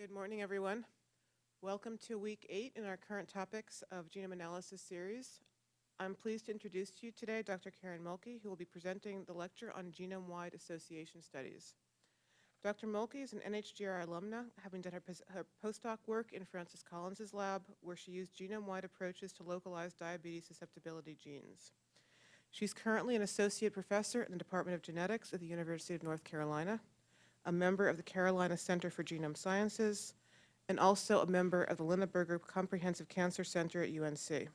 Good morning, everyone. Welcome to week eight in our current topics of genome analysis series. I'm pleased to introduce to you today Dr. Karen Mohlke, who will be presenting the lecture on genome-wide association studies. Dr. Mohlke is an NHGRI alumna, having done her, her postdoc work in Francis Collins's lab, where she used genome-wide approaches to localize diabetes susceptibility genes. She's currently an associate professor in the Department of Genetics at the University of North Carolina, a member of the Carolina Center for Genome Sciences, and also a member of the Lineberger Comprehensive Cancer Center at UNC.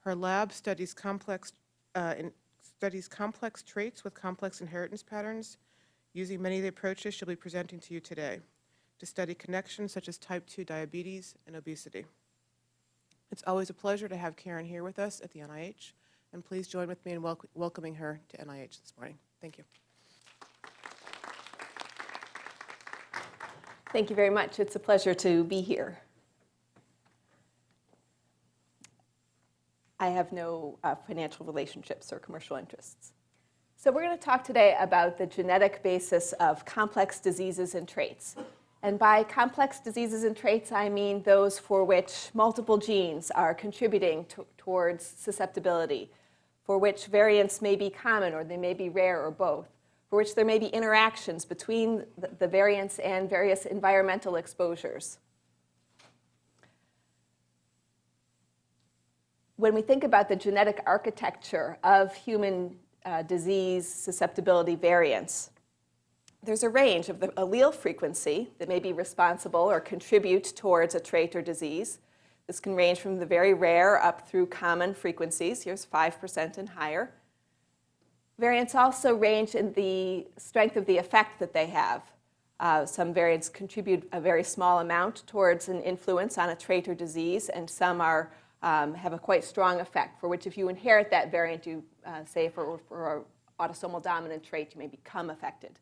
Her lab studies complex, uh, in, studies complex traits with complex inheritance patterns using many of the approaches she'll be presenting to you today to study connections such as type 2 diabetes and obesity. It's always a pleasure to have Karen here with us at the NIH, and please join with me in wel welcoming her to NIH this morning. Thank you. Thank you very much. It's a pleasure to be here. I have no uh, financial relationships or commercial interests. So we're going to talk today about the genetic basis of complex diseases and traits. And by complex diseases and traits, I mean those for which multiple genes are contributing to, towards susceptibility, for which variants may be common or they may be rare or both for which there may be interactions between the variants and various environmental exposures. When we think about the genetic architecture of human uh, disease susceptibility variants, there's a range of the allele frequency that may be responsible or contribute towards a trait or disease. This can range from the very rare up through common frequencies. Here's 5% and higher. Variants also range in the strength of the effect that they have. Uh, some variants contribute a very small amount towards an influence on a trait or disease, and some are, um, have a quite strong effect, for which if you inherit that variant, you uh, say for, for an autosomal dominant trait, you may become affected.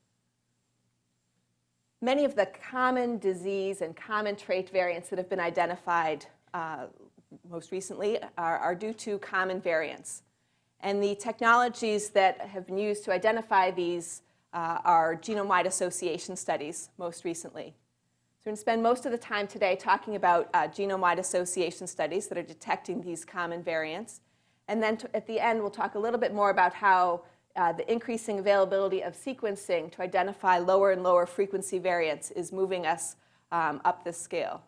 Many of the common disease and common trait variants that have been identified uh, most recently are, are due to common variants. And the technologies that have been used to identify these uh, are genome-wide association studies most recently. So we're going to spend most of the time today talking about uh, genome-wide association studies that are detecting these common variants. And then at the end, we'll talk a little bit more about how uh, the increasing availability of sequencing to identify lower and lower frequency variants is moving us um, up this scale.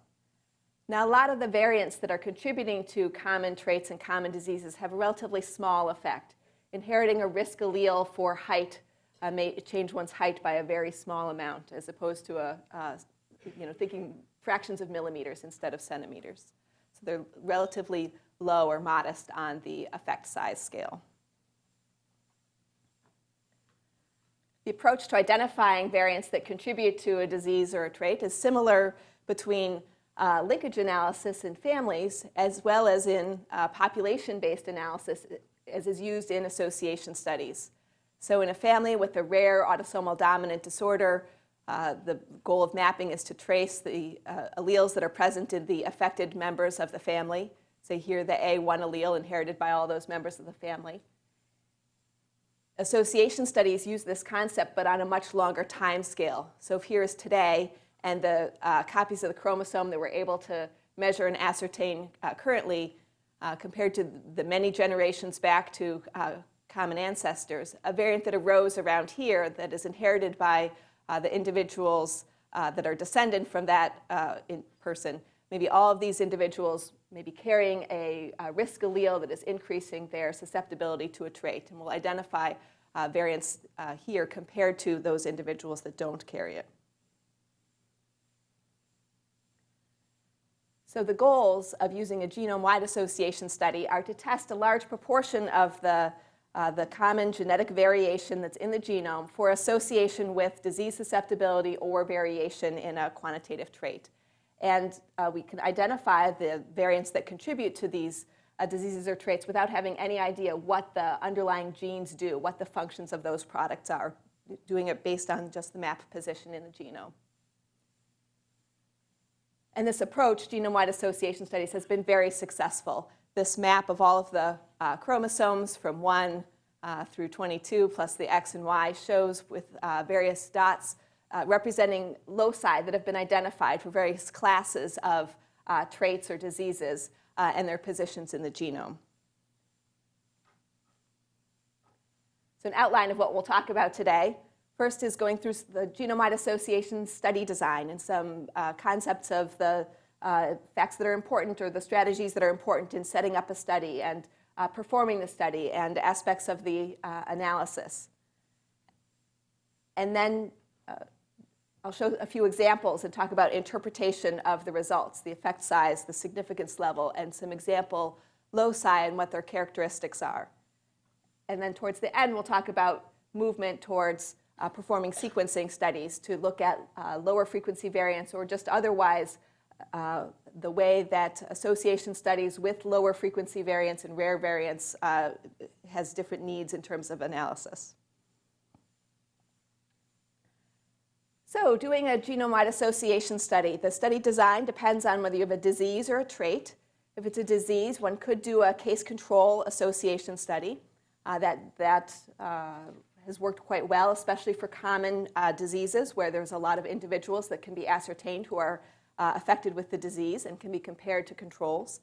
Now, a lot of the variants that are contributing to common traits and common diseases have a relatively small effect. Inheriting a risk allele for height uh, may change one's height by a very small amount, as opposed to a, uh, you know, thinking fractions of millimeters instead of centimeters. So they're relatively low or modest on the effect size scale. The approach to identifying variants that contribute to a disease or a trait is similar between uh, linkage analysis in families as well as in uh, population-based analysis as is used in association studies. So in a family with a rare autosomal dominant disorder, uh, the goal of mapping is to trace the uh, alleles that are present in the affected members of the family. Say here the A1 allele inherited by all those members of the family. Association studies use this concept but on a much longer time scale. So if here is today, and the uh, copies of the chromosome that we're able to measure and ascertain uh, currently uh, compared to the many generations back to uh, common ancestors, a variant that arose around here that is inherited by uh, the individuals uh, that are descendant from that person. Maybe all of these individuals may be carrying a, a, risk allele that is increasing their susceptibility to a trait. And we'll identify variants here compared to those individuals that don't carry it. So the goals of using a genome-wide association study are to test a large proportion of the, uh, the common genetic variation that's in the genome for association with disease susceptibility or variation in a quantitative trait. And uh, we can identify the variants that contribute to these uh, diseases or traits without having any idea what the underlying genes do, what the functions of those products are, doing it based on just the map position in the genome. And this approach, genome-wide association studies, has been very successful. This map of all of the uh, chromosomes from 1 uh, through 22 plus the X and Y shows with uh, various dots uh, representing loci that have been identified for various classes of uh, traits or diseases uh, and their positions in the genome. So an outline of what we'll talk about today. First is going through the Genome-Wide Association study design and some uh, concepts of the uh, facts that are important or the strategies that are important in setting up a study and uh, performing the study and aspects of the uh, analysis. And then uh, I'll show a few examples and talk about interpretation of the results, the effect size, the significance level, and some example loci and what their characteristics are. And then towards the end, we'll talk about movement towards uh, performing sequencing studies to look at uh, lower frequency variants or just otherwise uh, the way that association studies with lower frequency variants and rare variants uh, has different needs in terms of analysis. So doing a genome-wide association study, the study design depends on whether you have a disease or a trait. If it's a disease, one could do a case control association study. Uh, that that uh, has worked quite well, especially for common uh, diseases where there's a lot of individuals that can be ascertained who are uh, affected with the disease and can be compared to controls.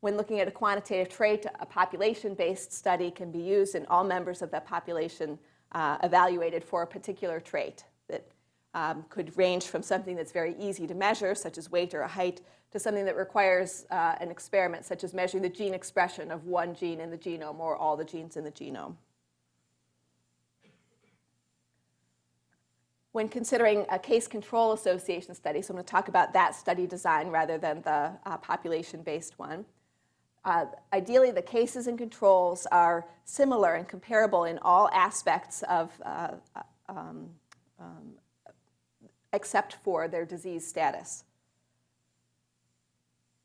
When looking at a quantitative trait, a population-based study can be used and all members of that population uh, evaluated for a particular trait that um, could range from something that's very easy to measure, such as weight or a height, to something that requires uh, an experiment, such as measuring the gene expression of one gene in the genome or all the genes in the genome. When considering a case control association study, so I'm going to talk about that study design rather than the uh, population-based one. Uh, ideally, the cases and controls are similar and comparable in all aspects of uh, um, um, except for their disease status.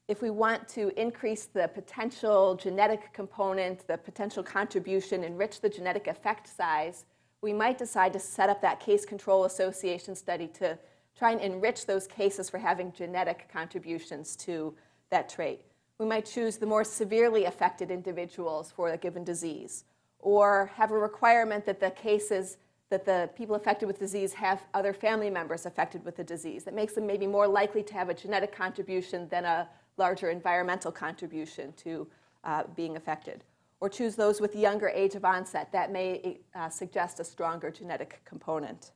If we want to increase the potential genetic component, the potential contribution, enrich the genetic effect size, we might decide to set up that case control association study to try and enrich those cases for having genetic contributions to that trait. We might choose the more severely affected individuals for a given disease, or have a requirement that the cases that the people affected with disease have other family members affected with the disease. That makes them maybe more likely to have a genetic contribution than a larger environmental contribution to uh, being affected. Or choose those with younger age of onset. That may uh, suggest a stronger genetic component.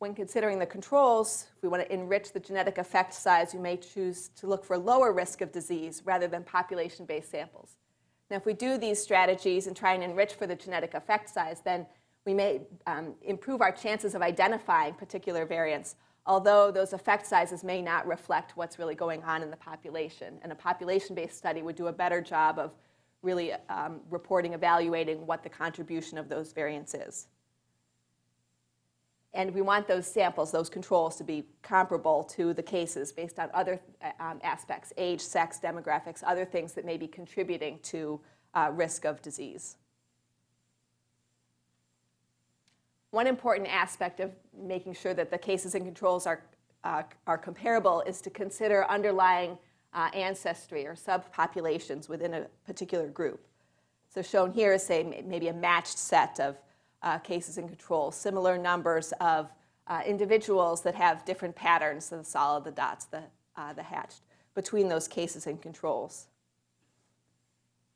When considering the controls, if we want to enrich the genetic effect size, we may choose to look for lower risk of disease rather than population-based samples. Now, if we do these strategies and try and enrich for the genetic effect size, then we may um, improve our chances of identifying particular variants, although those effect sizes may not reflect what's really going on in the population. And a population-based study would do a better job of really um, reporting, evaluating what the contribution of those variants is. And we want those samples, those controls, to be comparable to the cases based on other uh, um, aspects, age, sex, demographics, other things that may be contributing to uh, risk of disease. One important aspect of making sure that the cases and controls are, uh, are comparable is to consider underlying uh, ancestry or subpopulations within a particular group. So shown here is, say, maybe a matched set of uh, cases and controls, similar numbers of uh, individuals that have different patterns, so the solid, the dots, the, uh, the hatched, between those cases and controls.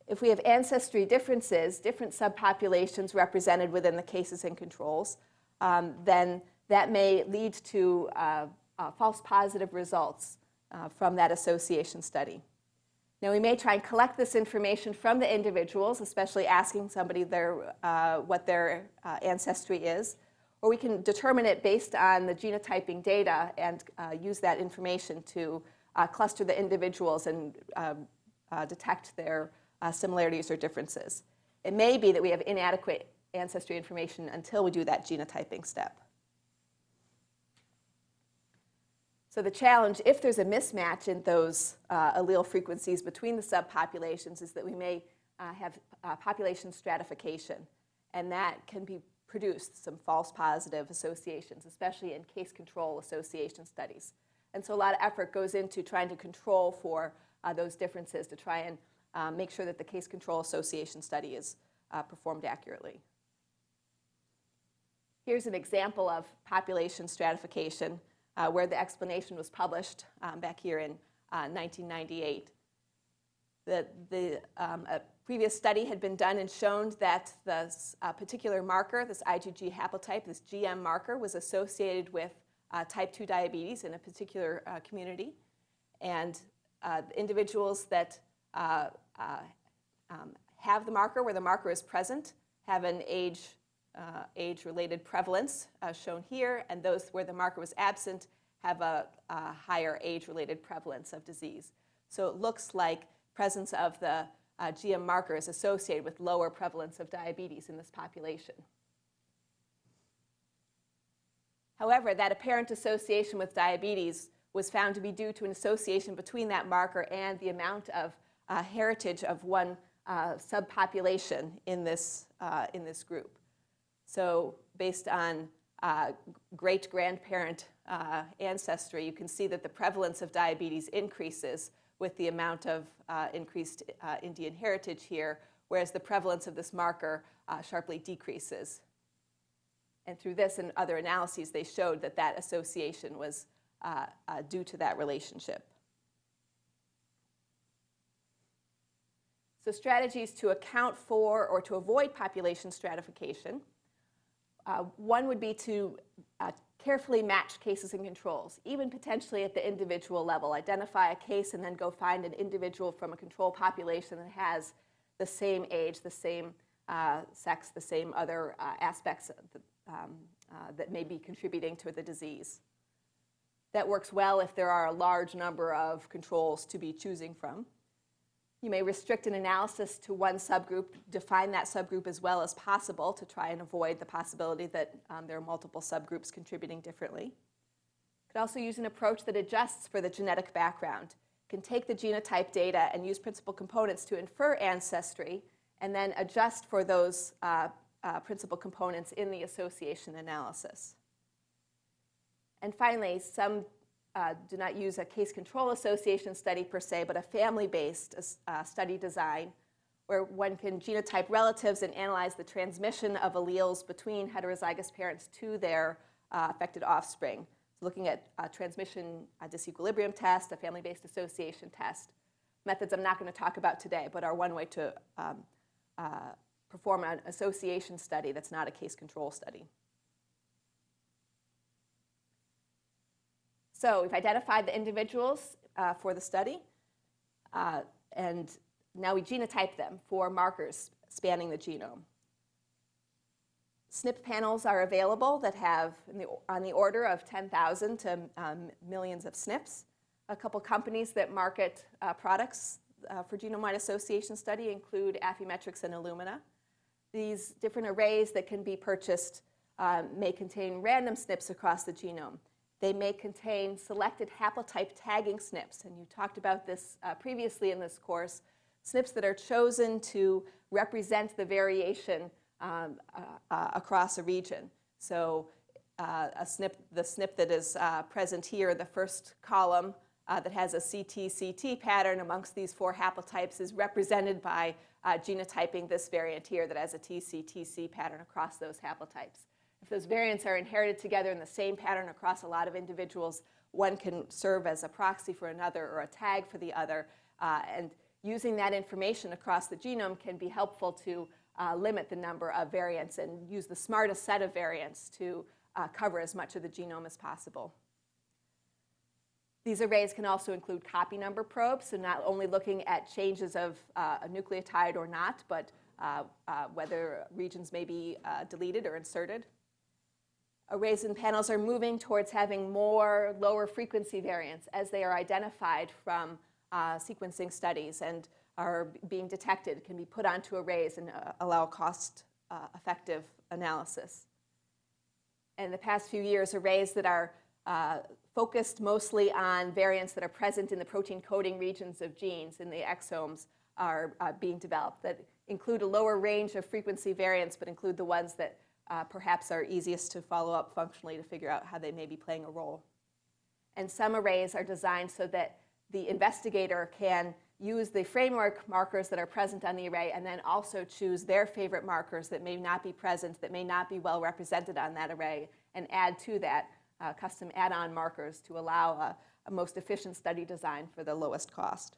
If we have ancestry differences, different subpopulations represented within the cases and controls, um, then that may lead to uh, uh, false positive results uh, from that association study. Now, we may try and collect this information from the individuals, especially asking somebody their, uh, what their uh, ancestry is, or we can determine it based on the genotyping data and uh, use that information to cluster the individuals and um, detect their uh, similarities or differences. It may be that we have inadequate ancestry information until we do that genotyping step. So the challenge, if there's a mismatch in those uh, allele frequencies between the subpopulations, is that we may uh, have uh, population stratification. And that can be produced some false positive associations, especially in case control association studies. And so a lot of effort goes into trying to control for uh, those differences to try and um, make sure that the case control association study is uh, performed accurately. Here's an example of population stratification uh, where the explanation was published um, back here in uh, 1998. The, the um, a previous study had been done and shown that this uh, particular marker, this IgG haplotype, this GM marker, was associated with uh, type 2 diabetes in a particular uh, community. And uh, individuals that um, have the marker, where the marker is present, have an age, age-related prevalence shown here, and those where the marker was absent have a, a higher age-related prevalence of disease. So it looks like presence of the uh, GM marker is associated with lower prevalence of diabetes in this population. However, that apparent association with diabetes was found to be due to an association between that marker and the amount of uh, heritage of one uh, subpopulation in this, uh, in this group. So based on uh, great-grandparent uh, ancestry, you can see that the prevalence of diabetes increases with the amount of uh, increased uh, Indian heritage here, whereas the prevalence of this marker uh, sharply decreases. And through this and other analyses, they showed that that association was uh, due to that relationship. So strategies to account for or to avoid population stratification. Uh, one would be to carefully match cases and controls, even potentially at the individual level. Identify a case and then go find an individual from a control population that has the same age, the same uh, sex, the same other uh, aspects that, um, uh, that may be contributing to the disease. That works well if there are a large number of controls to be choosing from. You may restrict an analysis to one subgroup, define that subgroup as well as possible to try and avoid the possibility that um, there are multiple subgroups contributing differently. You could also use an approach that adjusts for the genetic background. You can take the genotype data and use principal components to infer ancestry and then adjust for those uh, uh, principal components in the association analysis. And finally, some uh, do not use a case control association study per se, but a family-based uh, study design where one can genotype relatives and analyze the transmission of alleles between heterozygous parents to their uh, affected offspring. So looking at a transmission a disequilibrium test, a family-based association test. Methods I'm not going to talk about today, but are one way to um, uh, perform an association study that's not a case control study. So we've identified the individuals uh, for the study, uh, and now we genotype them for markers spanning the genome. SNP panels are available that have the, on the order of 10,000 to um, millions of SNPs. A couple companies that market uh, products uh, for genome-wide association study include Affymetrix and Illumina. These different arrays that can be purchased uh, may contain random SNPs across the genome. They may contain selected haplotype tagging SNPs, and you talked about this uh, previously in this course, SNPs that are chosen to represent the variation um, uh, uh, across a region. So uh, a SNP, the SNP that is uh, present here, the first column uh, that has a CT-CT pattern amongst these four haplotypes is represented by genotyping this variant here that has a TC-TC pattern across those haplotypes. If those variants are inherited together in the same pattern across a lot of individuals, one can serve as a proxy for another or a tag for the other. Uh, and using that information across the genome can be helpful to uh, limit the number of variants and use the smartest set of variants to uh, cover as much of the genome as possible. These arrays can also include copy number probes, so not only looking at changes of uh, a nucleotide or not, but uh, uh, whether regions may be deleted or inserted arrays and panels are moving towards having more lower frequency variants as they are identified from uh, sequencing studies and are being detected, can be put onto arrays and uh, allow cost-effective uh, analysis. In the past few years, arrays that are uh, focused mostly on variants that are present in the protein coding regions of genes in the exomes are uh, being developed that include a lower range of frequency variants, but include the ones that uh, perhaps are easiest to follow up functionally to figure out how they may be playing a role. And some arrays are designed so that the investigator can use the framework markers that are present on the array and then also choose their favorite markers that may not be present, that may not be well represented on that array, and add to that uh, custom add-on markers to allow a, a most efficient study design for the lowest cost.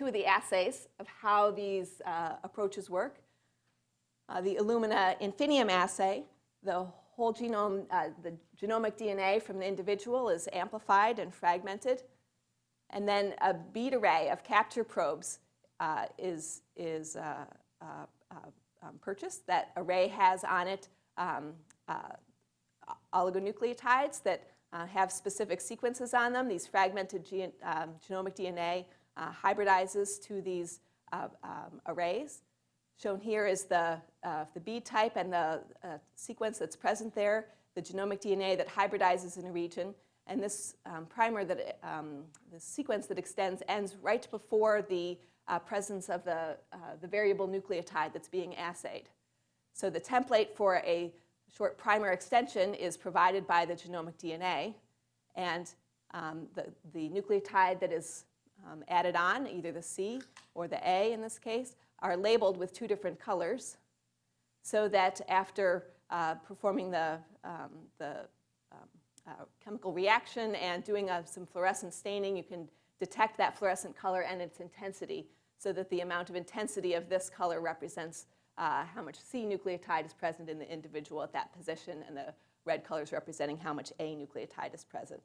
Two of the assays of how these uh, approaches work. Uh, the Illumina Infinium assay, the whole genome, uh, the genomic DNA from the individual is amplified and fragmented. And then a bead array of capture probes uh, is, is uh, uh, um, purchased. That array has on it um, oligonucleotides that have specific sequences on them. These fragmented gen um, genomic DNA hybridizes to these um, arrays. Shown here is the, uh, the bead type and the uh, sequence that's present there, the genomic DNA that hybridizes in a region, and this um, primer, that, um, the sequence that extends ends right before the uh, presence of the, uh, the variable nucleotide that's being assayed. So the template for a short primer extension is provided by the genomic DNA, and um, the, the nucleotide that is um, added on, either the C or the A in this case, are labeled with two different colors so that after uh, performing the, um, the um, uh, chemical reaction and doing uh, some fluorescent staining, you can detect that fluorescent color and its intensity so that the amount of intensity of this color represents uh, how much C nucleotide is present in the individual at that position and the red colors representing how much A nucleotide is present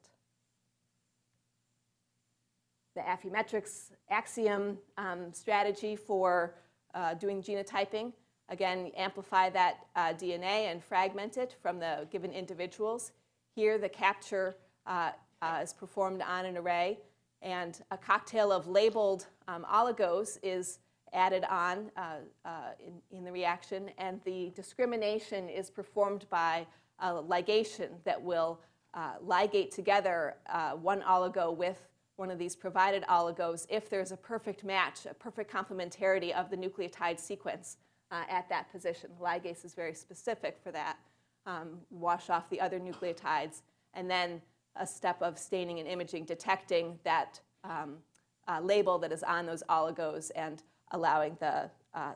the Affymetrix axiom um, strategy for uh, doing genotyping. Again, amplify that uh, DNA and fragment it from the given individuals. Here, the capture uh, uh, is performed on an array, and a cocktail of labeled um, oligos is added on uh, uh, in, in the reaction, and the discrimination is performed by a ligation that will ligate together one oligo with one of these provided oligos if there's a perfect match, a perfect complementarity of the nucleotide sequence uh, at that position. the Ligase is very specific for that. Um, wash off the other nucleotides, and then a step of staining and imaging, detecting that um, uh, label that is on those oligos and allowing the, uh,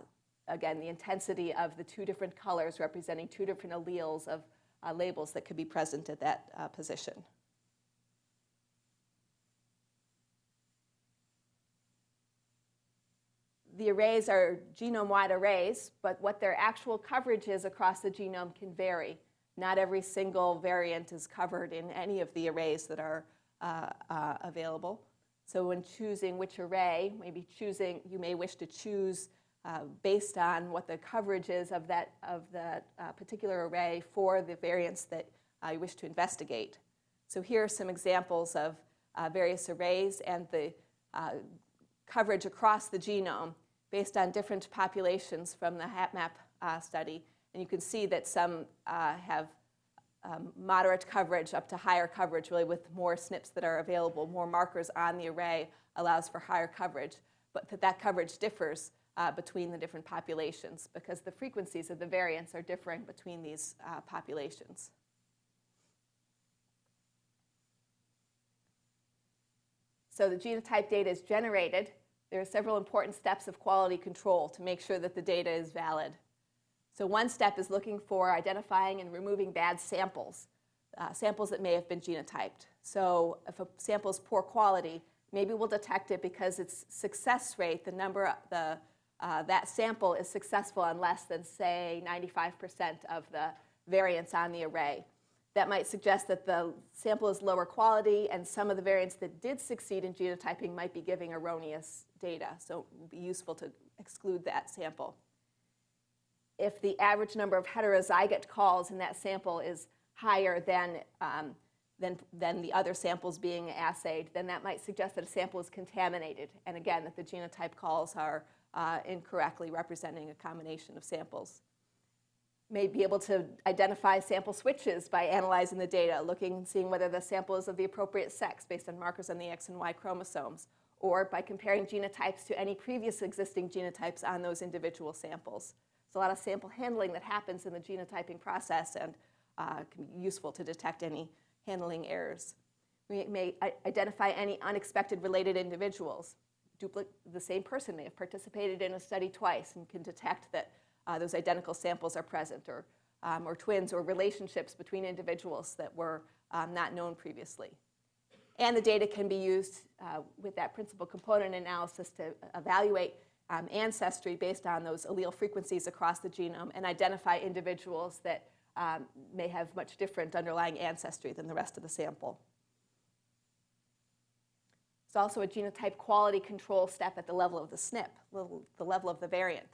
again, the intensity of the two different colors representing two different alleles of uh, labels that could be present at that uh, position. The arrays are genome-wide arrays, but what their actual coverage is across the genome can vary. Not every single variant is covered in any of the arrays that are uh, uh, available. So when choosing which array, maybe choosing, you may wish to choose uh, based on what the coverage is of that of that uh, particular array for the variants that uh, you wish to investigate. So here are some examples of uh, various arrays and the coverage across the genome based on different populations from the HapMap uh, study. And you can see that some uh, have um, moderate coverage up to higher coverage, really with more SNPs that are available, more markers on the array allows for higher coverage. But that, that coverage differs uh, between the different populations because the frequencies of the variants are differing between these uh, populations. So the genotype data is generated there are several important steps of quality control to make sure that the data is valid. So one step is looking for identifying and removing bad samples, uh, samples that may have been genotyped. So if a sample is poor quality, maybe we'll detect it because its success rate, the number, the, uh, that sample is successful on less than, say, 95% of the variants on the array that might suggest that the sample is lower quality and some of the variants that did succeed in genotyping might be giving erroneous data. So it would be useful to exclude that sample. If the average number of heterozygote calls in that sample is higher than, um, than, than the other samples being assayed, then that might suggest that a sample is contaminated. And again, that the genotype calls are uh, incorrectly representing a combination of samples may be able to identify sample switches by analyzing the data, looking and seeing whether the sample is of the appropriate sex based on markers on the X and Y chromosomes, or by comparing genotypes to any previous existing genotypes on those individual samples. There's a lot of sample handling that happens in the genotyping process and uh, can be useful to detect any handling errors. We may identify any unexpected related individuals. Dupli- the same person may have participated in a study twice and can detect that uh, those identical samples are present, or, um, or twins, or relationships between individuals that were um, not known previously. And the data can be used uh, with that principal component analysis to evaluate um, ancestry based on those allele frequencies across the genome and identify individuals that um, may have much different underlying ancestry than the rest of the sample. It's also a genotype quality control step at the level of the SNP, the level of the variant.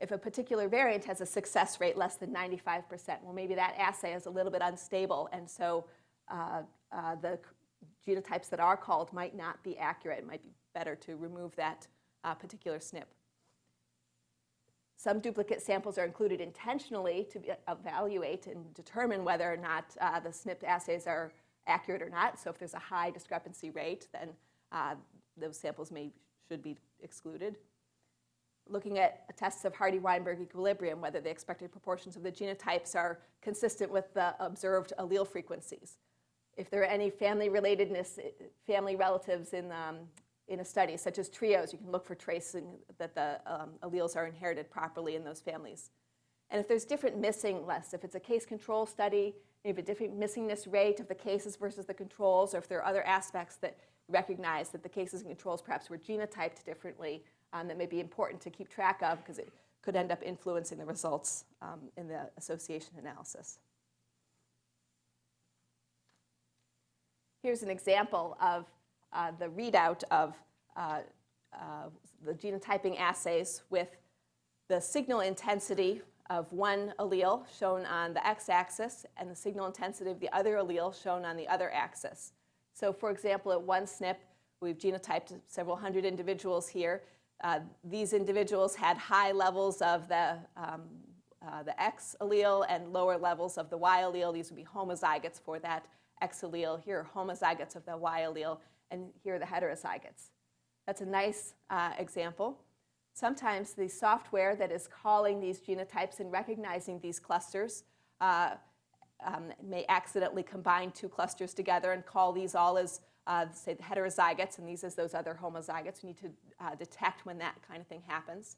If a particular variant has a success rate less than 95%, well, maybe that assay is a little bit unstable, and so uh, uh, the genotypes that are called might not be accurate. It might be better to remove that uh, particular SNP. Some duplicate samples are included intentionally to be- evaluate and determine whether or not uh, the SNP assays are accurate or not. So if there's a high discrepancy rate, then uh, those samples may should be excluded. Looking at tests of Hardy-Weinberg equilibrium, whether the expected proportions of the genotypes are consistent with the observed allele frequencies. If there are any family relatedness, family relatives in, um, in a study, such as trios, you can look for tracing that the um, alleles are inherited properly in those families. And if there's different missingness, if it's a case control study, you have a different missingness rate of the cases versus the controls, or if there are other aspects that recognize that the cases and controls perhaps were genotyped differently, um, that may be important to keep track of because it could end up influencing the results um, in the association analysis. Here's an example of uh, the readout of uh, uh, the genotyping assays with the signal intensity of one allele shown on the x-axis and the signal intensity of the other allele shown on the other axis. So for example, at one SNP, we've genotyped several hundred individuals here. Uh, these individuals had high levels of the, um, uh, the X allele and lower levels of the Y allele. These would be homozygotes for that X allele. Here are homozygotes of the Y allele, and here are the heterozygotes. That's a nice uh, example. Sometimes the software that is calling these genotypes and recognizing these clusters uh, um, may accidentally combine two clusters together and call these all as, uh, say, the heterozygotes and these as those other homozygotes. We need to uh, detect when that kind of thing happens.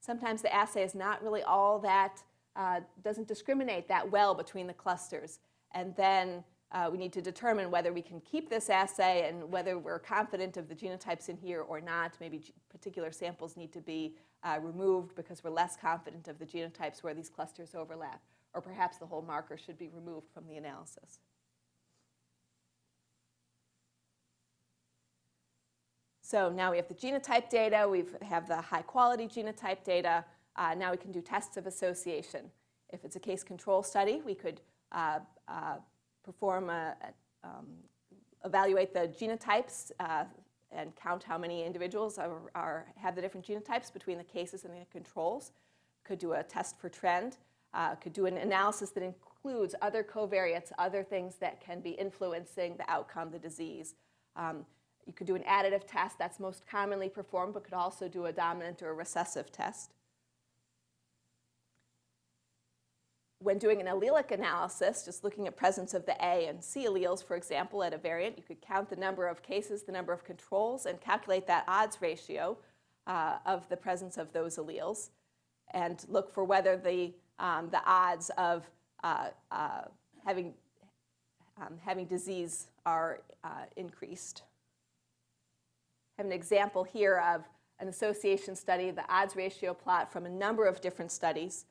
Sometimes the assay is not really all that, uh, doesn't discriminate that well between the clusters. And then uh, we need to determine whether we can keep this assay and whether we're confident of the genotypes in here or not. Maybe particular samples need to be uh, removed because we're less confident of the genotypes where these clusters overlap. Or perhaps the whole marker should be removed from the analysis. So now we have the genotype data, we have the high quality genotype data. Uh, now we can do tests of association. If it's a case control study, we could uh, uh, perform a, a, um, evaluate the genotypes uh, and count how many individuals are, are, have the different genotypes between the cases and the controls. Could do a test for trend. Uh, could do an analysis that includes other covariates, other things that can be influencing the outcome, the disease. Um, you could do an additive test, that's most commonly performed, but could also do a dominant or a recessive test. When doing an allelic analysis, just looking at presence of the A and C alleles, for example, at a variant, you could count the number of cases, the number of controls, and calculate that odds ratio uh, of the presence of those alleles, and look for whether the, um, the odds of uh, uh, having, um, having disease are uh, increased. I have an example here of an association study, the odds ratio plot from a number of different studies,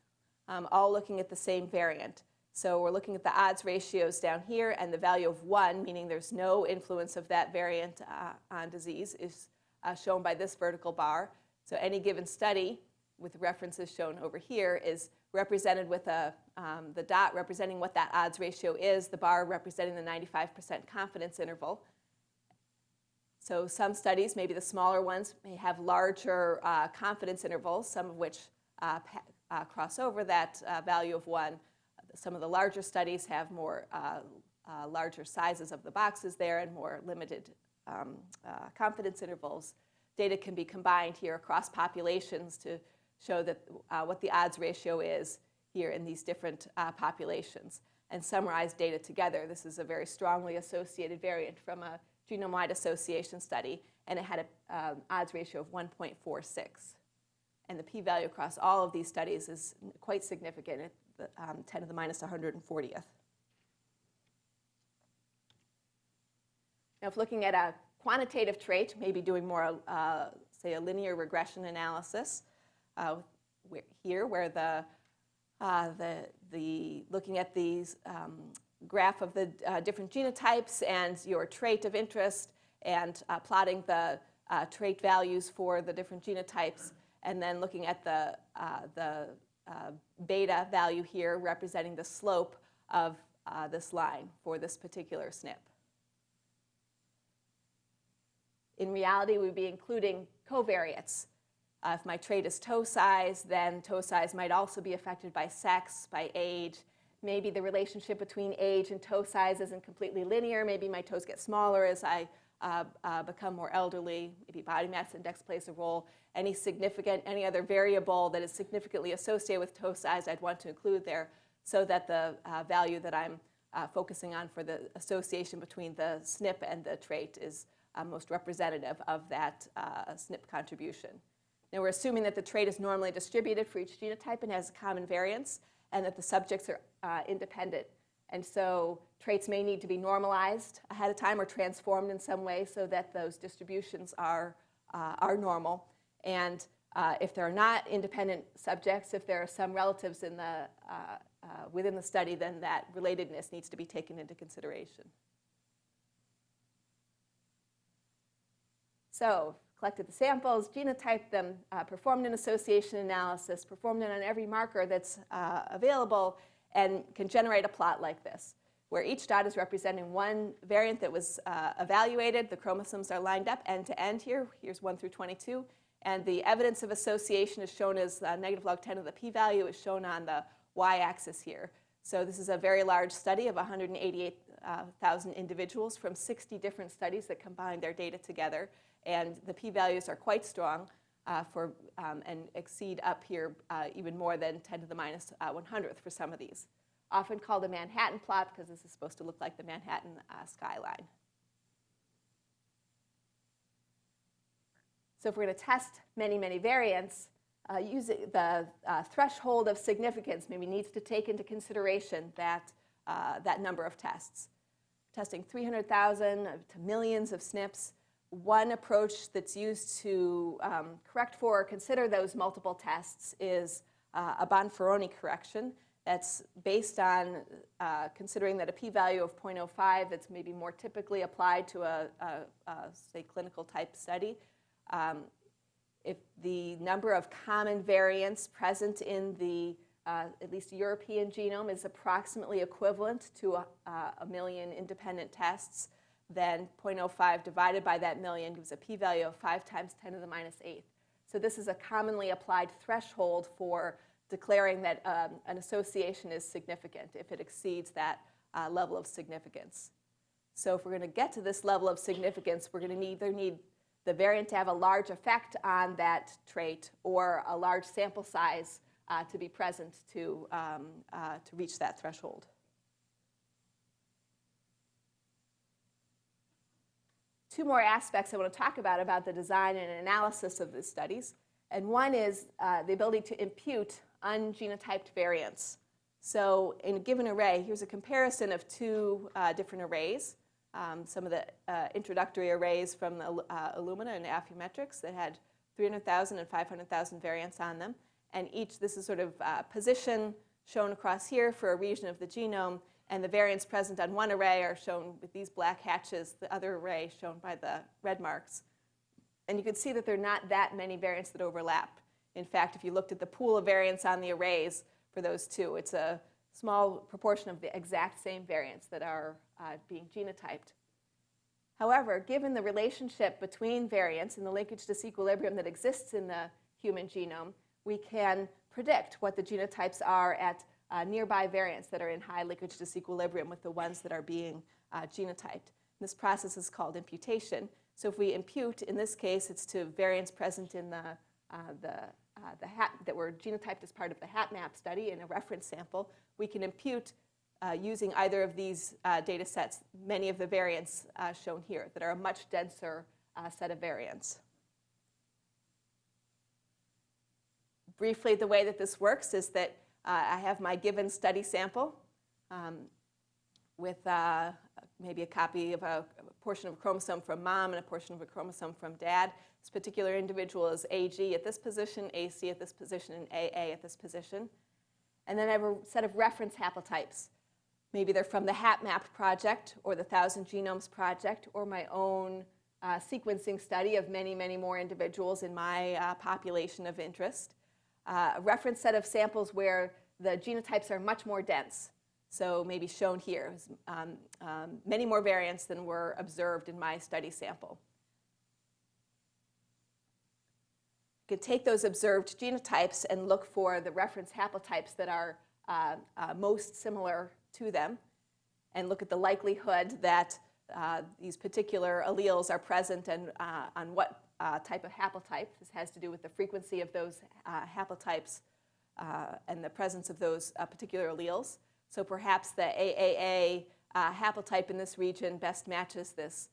um, all looking at the same variant. So we're looking at the odds ratios down here, and the value of 1, meaning there's no influence of that variant uh, on disease, is uh, shown by this vertical bar. So any given study, with references shown over here, is represented with a, um, the dot representing what that odds ratio is, the bar representing the 95% confidence interval. So some studies, maybe the smaller ones, may have larger uh, confidence intervals, some of which uh, uh, cross over that uh, value of 1. Some of the larger studies have more uh, uh, larger sizes of the boxes there and more limited um, confidence intervals. Data can be combined here across populations to show that what the odds ratio is here in these different uh, populations and summarize data together. This is a very strongly associated variant from a genome-wide association study, and it had an um, odds ratio of 1.46. And the p-value across all of these studies is quite significant at the, um, 10 to the minus 140th. Now, if looking at a quantitative trait, maybe doing more, uh, say, a linear regression analysis, uh, here where the, uh, the, the, looking at the um, graph of the uh, different genotypes and your trait of interest and uh, plotting the uh, trait values for the different genotypes and then looking at the, uh, the uh, beta value here representing the slope of uh, this line for this particular SNP. In reality, we'd be including covariates. Uh, if my trait is toe size, then toe size might also be affected by sex, by age. Maybe the relationship between age and toe size isn't completely linear. Maybe my toes get smaller as I uh, uh, become more elderly. Maybe body mass index plays a role. Any significant, any other variable that is significantly associated with toe size, I'd want to include there so that the uh, value that I'm uh, focusing on for the association between the SNP and the trait is uh, most representative of that uh, SNP contribution. Now we're assuming that the trait is normally distributed for each genotype and has a common variance, and that the subjects are independent. And so traits may need to be normalized ahead of time or transformed in some way so that those distributions are, uh, are normal. And uh, if there are not independent subjects, if there are some relatives in the, uh, uh, within the study, then that relatedness needs to be taken into consideration. So collected the samples, genotyped them, uh, performed an association analysis, performed it on every marker that's uh, available, and can generate a plot like this, where each dot is representing one variant that was uh, evaluated. The chromosomes are lined up end to end here. Here's 1 through 22. And the evidence of association is shown as uh, negative log 10 of the p-value is shown on the y-axis here. So this is a very large study of 188,000 uh, individuals from 60 different studies that combine their data together. And the p-values are quite strong uh, for, um, and exceed up here uh, even more than 10 to the minus, uh, 100th for some of these. Often called a Manhattan plot because this is supposed to look like the Manhattan uh, skyline. So if we're going to test many, many variants, uh, using the uh, threshold of significance maybe needs to take into consideration that, that number of tests. Testing 300,000 to millions of SNPs one approach that's used to um, correct for or consider those multiple tests is uh, a Bonferroni correction that's based on uh, considering that a p-value of 0.05 that's maybe more typically applied to a, a, a say, clinical type study. Um, if the number of common variants present in the uh, at least European genome is approximately equivalent to a, a million independent tests, then 0.05 divided by that million gives a p-value of 5 times 10 to the minus 8th. So this is a commonly applied threshold for declaring that um, an association is significant if it exceeds that uh, level of significance. So if we're going to get to this level of significance, we're going to either need the variant to have a large effect on that trait or a large sample size uh, to be present to, um, uh, to reach that threshold. Two more aspects I want to talk about about the design and analysis of the studies. And one is uh, the ability to impute ungenotyped variants. So in a given array, here's a comparison of two uh, different arrays. Um, some of the uh, introductory arrays from the, uh, Illumina and Affymetrix that had 300,000 and 500,000 variants on them. And each, this is sort of uh, position shown across here for a region of the genome and the variants present on one array are shown with these black hatches, the other array shown by the red marks. And you can see that there are not that many variants that overlap. In fact, if you looked at the pool of variants on the arrays for those two, it's a small proportion of the exact same variants that are uh, being genotyped. However, given the relationship between variants and the linkage disequilibrium that exists in the human genome, we can predict what the genotypes are at uh, nearby variants that are in high linkage disequilibrium with the ones that are being uh, genotyped. this process is called imputation. So if we impute, in this case, it's to variants present in the, uh, the uh, the hat, that were genotyped as part of the HapMap study in a reference sample, we can impute uh, using either of these uh, data sets many of the variants shown here that are a much denser set of variants. Briefly, the way that this works is that uh, I have my given study sample um, with uh, maybe a copy of a, a, portion of a chromosome from mom and a portion of a chromosome from dad. This particular individual is AG at this position, AC at this position, and AA at this position. And then I have a set of reference haplotypes. Maybe they're from the HapMap project or the Thousand Genomes project or my own uh, sequencing study of many, many more individuals in my uh, population of interest. Uh, a reference set of samples where the genotypes are much more dense. So maybe shown here, um, um, many more variants than were observed in my study sample. You could take those observed genotypes and look for the reference haplotypes that are uh, uh, most similar to them and look at the likelihood that uh, these particular alleles are present and uh, on what uh, type of haplotype. This has to do with the frequency of those uh, haplotypes uh, and the presence of those uh, particular alleles. So perhaps the AAA haplotype in this region best matches this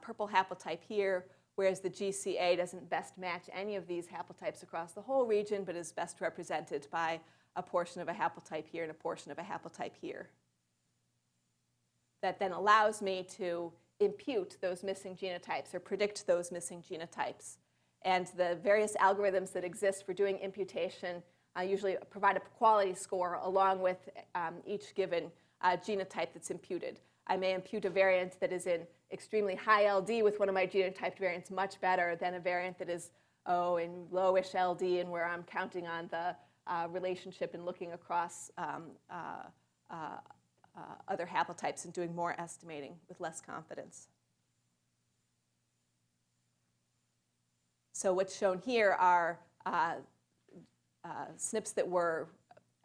purple haplotype here, whereas the GCA doesn't best match any of these haplotypes across the whole region, but is best represented by a portion of a haplotype here and a portion of a haplotype here that then allows me to impute those missing genotypes or predict those missing genotypes. And the various algorithms that exist for doing imputation uh, usually provide a quality score along with um, each given uh, genotype that's imputed. I may impute a variant that is in extremely high LD with one of my genotyped variants much better than a variant that is, oh, in lowish LD and where I'm counting on the uh, relationship and looking across um, uh, uh, uh, other haplotypes and doing more estimating with less confidence. So what's shown here are uh, uh, SNPs that were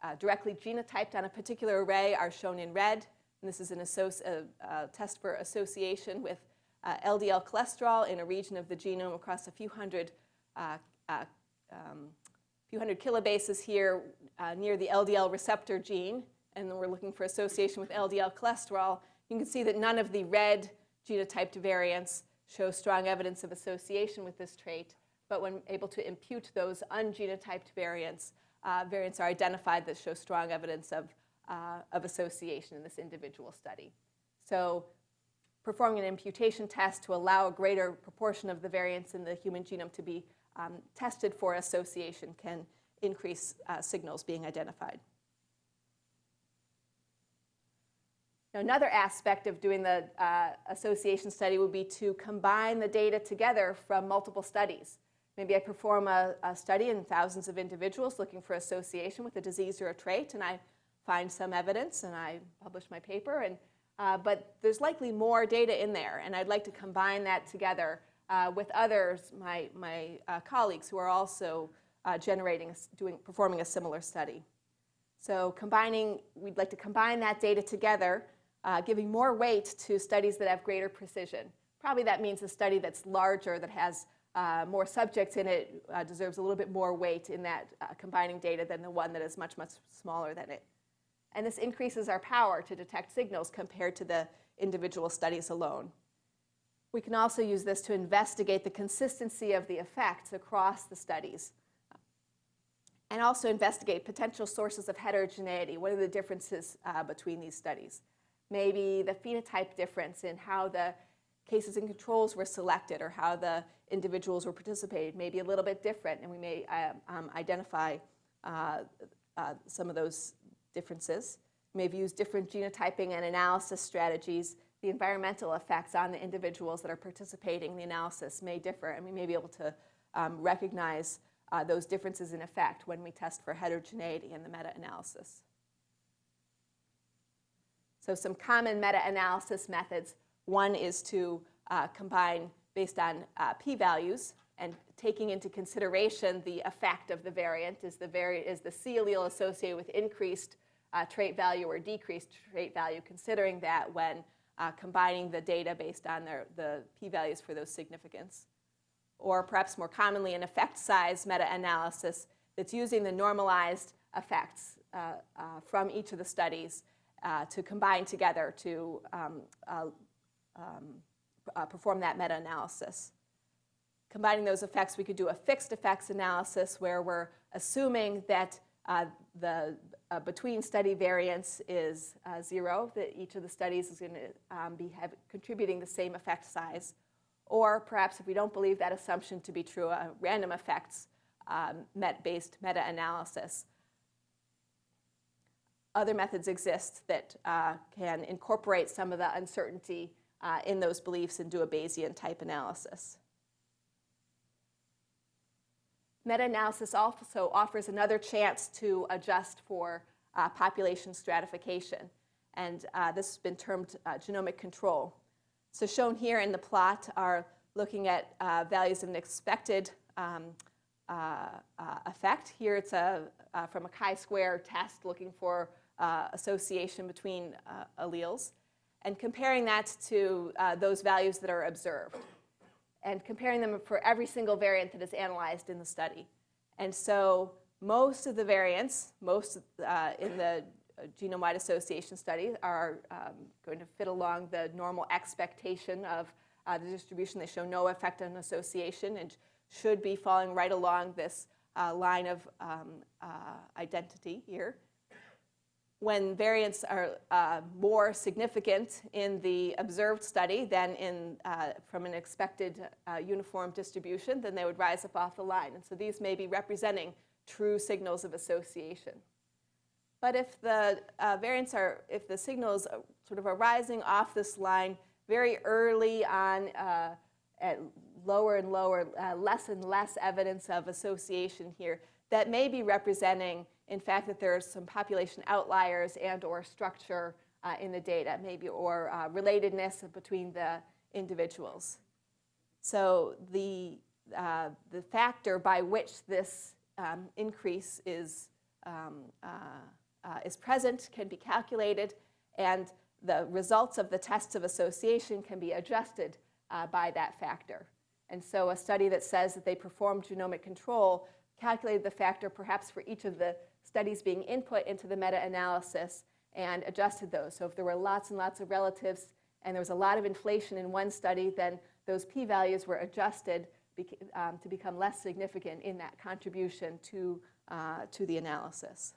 uh, directly genotyped on a particular array are shown in red. And this is an a, a test for association with LDL uh, cholesterol in a region of the genome across a few hundred, uh, um, few hundred kilobases here near the LDL receptor gene and then we're looking for association with LDL cholesterol, you can see that none of the red genotyped variants show strong evidence of association with this trait. But when able to impute those ungenotyped variants, uh, variants are identified that show strong evidence of, uh, of association in this individual study. So performing an imputation test to allow a greater proportion of the variants in the human genome to be um, tested for association can increase uh, signals being identified. Now, another aspect of doing the uh, association study would be to combine the data together from multiple studies. Maybe I perform a, a, study in thousands of individuals looking for association with a disease or a trait, and I find some evidence, and I publish my paper. And, uh, but there's likely more data in there, and I'd like to combine that together uh, with others, my, my uh, colleagues, who are also uh, generating, doing, performing a similar study. So combining, we'd like to combine that data together uh, giving more weight to studies that have greater precision. Probably that means a study that's larger, that has uh, more subjects in it, uh, deserves a little bit more weight in that uh, combining data than the one that is much, much smaller than it. And this increases our power to detect signals compared to the individual studies alone. We can also use this to investigate the consistency of the effects across the studies and also investigate potential sources of heterogeneity. What are the differences uh, between these studies? Maybe the phenotype difference in how the cases and controls were selected or how the individuals were participated may be a little bit different, and we may uh, um, identify uh, uh, some of those differences. We may have used different genotyping and analysis strategies. The environmental effects on the individuals that are participating in the analysis may differ, and we may be able to um, recognize uh, those differences in effect when we test for heterogeneity in the meta-analysis. So some common meta-analysis methods. One is to uh, combine based on uh, p-values and taking into consideration the effect of the variant. Is the, vari is the C allele associated with increased uh, trait value or decreased trait value, considering that when uh, combining the data based on their, the p-values for those significance. Or perhaps more commonly, an effect size meta-analysis that's using the normalized effects uh, uh, from each of the studies uh, to combine together to um, uh, um, uh, perform that meta-analysis. Combining those effects, we could do a fixed effects analysis where we're assuming that uh, the uh, between study variance is zero, that each of the studies is going to um, be contributing the same effect size. Or perhaps if we don't believe that assumption to be true, a random effects um, met-based meta-analysis. Other methods exist that uh, can incorporate some of the uncertainty uh, in those beliefs and do a Bayesian type analysis. Meta-analysis also offers another chance to adjust for uh, population stratification. And uh, this has been termed uh, genomic control. So shown here in the plot are looking at uh, values of an expected um, uh, uh, effect. Here it's a, from a chi-square test looking for association between alleles and comparing that to those values that are observed and comparing them for every single variant that is analyzed in the study. And so most of the variants, most uh, in the genome-wide association study are um, going to fit along the normal expectation of uh, the distribution. They show no effect on association and should be falling right along this uh, line of um, uh, identity here when variants are uh, more significant in the observed study than in, uh, from an expected uh, uniform distribution, then they would rise up off the line. And so these may be representing true signals of association. But if the uh, variants are, if the signals sort of are rising off this line very early on uh, at lower and lower, uh, less and less evidence of association here, that may be representing in fact, that there's some population outliers and or structure uh, in the data, maybe, or uh, relatedness between the individuals. So the, uh, the factor by which this um, increase is, um, uh, uh, is present can be calculated, and the results of the tests of association can be adjusted uh, by that factor. And so a study that says that they performed genomic control calculated the factor perhaps for each of the studies being input into the meta-analysis and adjusted those. So if there were lots and lots of relatives and there was a lot of inflation in one study, then those p-values were adjusted um, to become less significant in that contribution to, uh, to the analysis.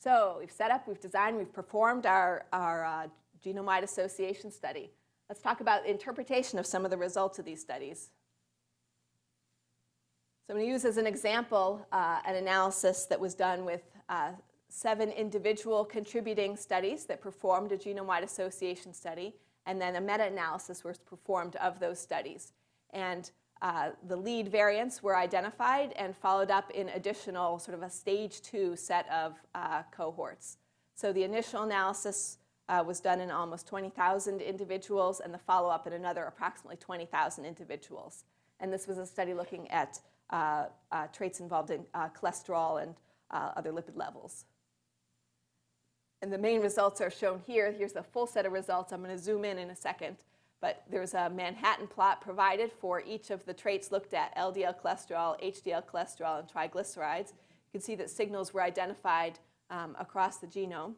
So we've set up, we've designed, we've performed our, our uh, genome-wide association study. Let's talk about interpretation of some of the results of these studies. So I'm going to use as an example uh, an analysis that was done with uh, seven individual contributing studies that performed a genome-wide association study, and then a meta-analysis was performed of those studies. And uh, the lead variants were identified and followed up in additional sort of a stage two set of uh, cohorts. So the initial analysis uh, was done in almost 20,000 individuals and the follow-up in another approximately 20,000 individuals. And this was a study looking at traits involved in uh, cholesterol and other lipid levels. And the main results are shown here. Here's the full set of results. I'm going to zoom in in a second. But there's a Manhattan plot provided for each of the traits looked at, LDL cholesterol, HDL cholesterol, and triglycerides. You can see that signals were identified um, across the genome.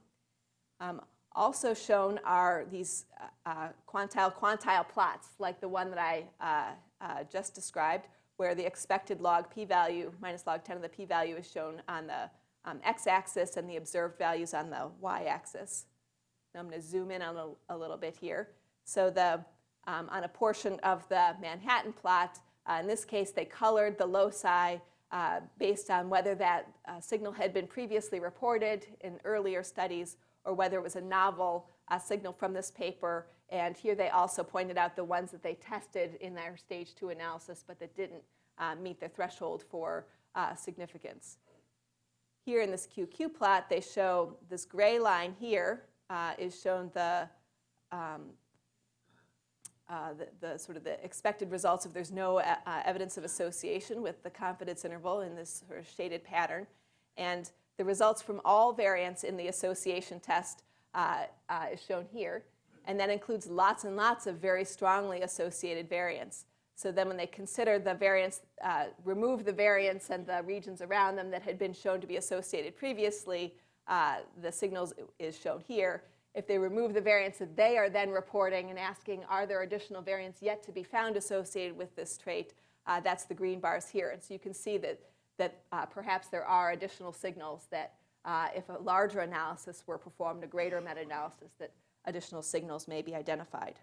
Um, also shown are these uh, quantile quantile plots, like the one that I uh, uh, just described, where the expected log p-value minus log 10 of the p-value is shown on the um, x-axis and the observed values on the y-axis. I'm going to zoom in on a, a, little bit here. So the, um, on a portion of the Manhattan plot, uh, in this case they colored the loci uh, based on whether that uh, signal had been previously reported in earlier studies or whether it was a novel uh, signal from this paper and here they also pointed out the ones that they tested in their stage two analysis, but that didn't uh, meet the threshold for uh, significance. Here in this QQ plot, they show this gray line here uh, is shown the, um, uh, the, the, sort of the expected results if there's no uh, uh, evidence of association with the confidence interval in this sort of shaded pattern. And the results from all variants in the association test is shown here and that includes lots and lots of very strongly associated variants. So then when they consider the variants, uh, remove the variants and the regions around them that had been shown to be associated previously, uh, the signals is shown here. If they remove the variants that they are then reporting and asking, are there additional variants yet to be found associated with this trait, uh, that's the green bars here. And so you can see that, that uh, perhaps there are additional signals that uh, if a larger analysis were performed, a greater meta-analysis, that additional signals may be identified.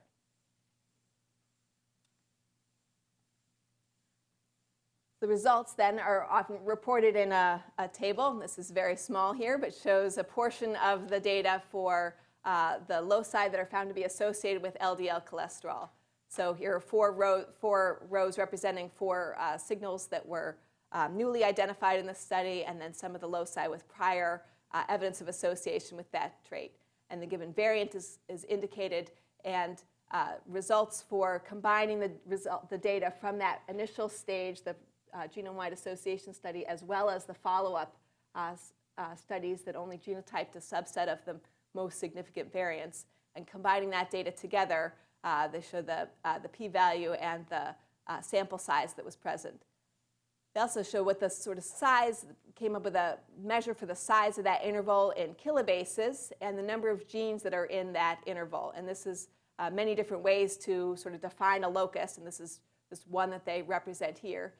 The results then are often reported in a, a, table. This is very small here, but shows a portion of the data for uh, the loci that are found to be associated with LDL cholesterol. So here are four, row, four rows representing four uh, signals that were um, newly identified in the study, and then some of the loci with prior uh, evidence of association with that trait. And the given variant is, is indicated, and uh, results for combining the, result, the data from that initial stage, the uh, genome-wide association study, as well as the follow-up uh, uh, studies that only genotyped a subset of the most significant variants. And combining that data together, uh, they show the, uh, the p-value and the sample size that was present. They also show what the sort of size, came up with a measure for the size of that interval in kilobases and the number of genes that are in that interval. And this is many different ways to sort of define a locus, and this is this one that they represent here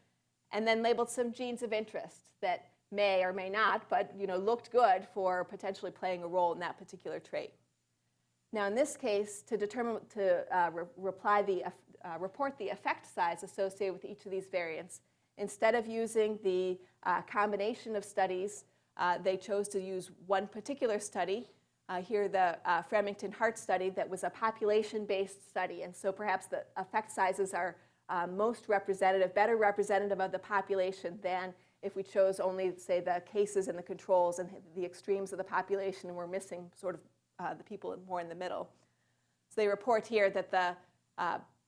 and then labeled some genes of interest that may or may not, but you know, looked good for potentially playing a role in that particular trait. Now, in this case, to determine to uh, re reply the uh, report the effect size associated with each of these variants, instead of using the uh, combination of studies, uh, they chose to use one particular study. Uh, here, the uh, Framingham Heart study that was a population-based study, and so perhaps the effect sizes are uh, most representative, better representative of the population than if we chose only, say, the cases and the controls and the extremes of the population and we're missing sort of uh, the people more in the middle. So they report here that the,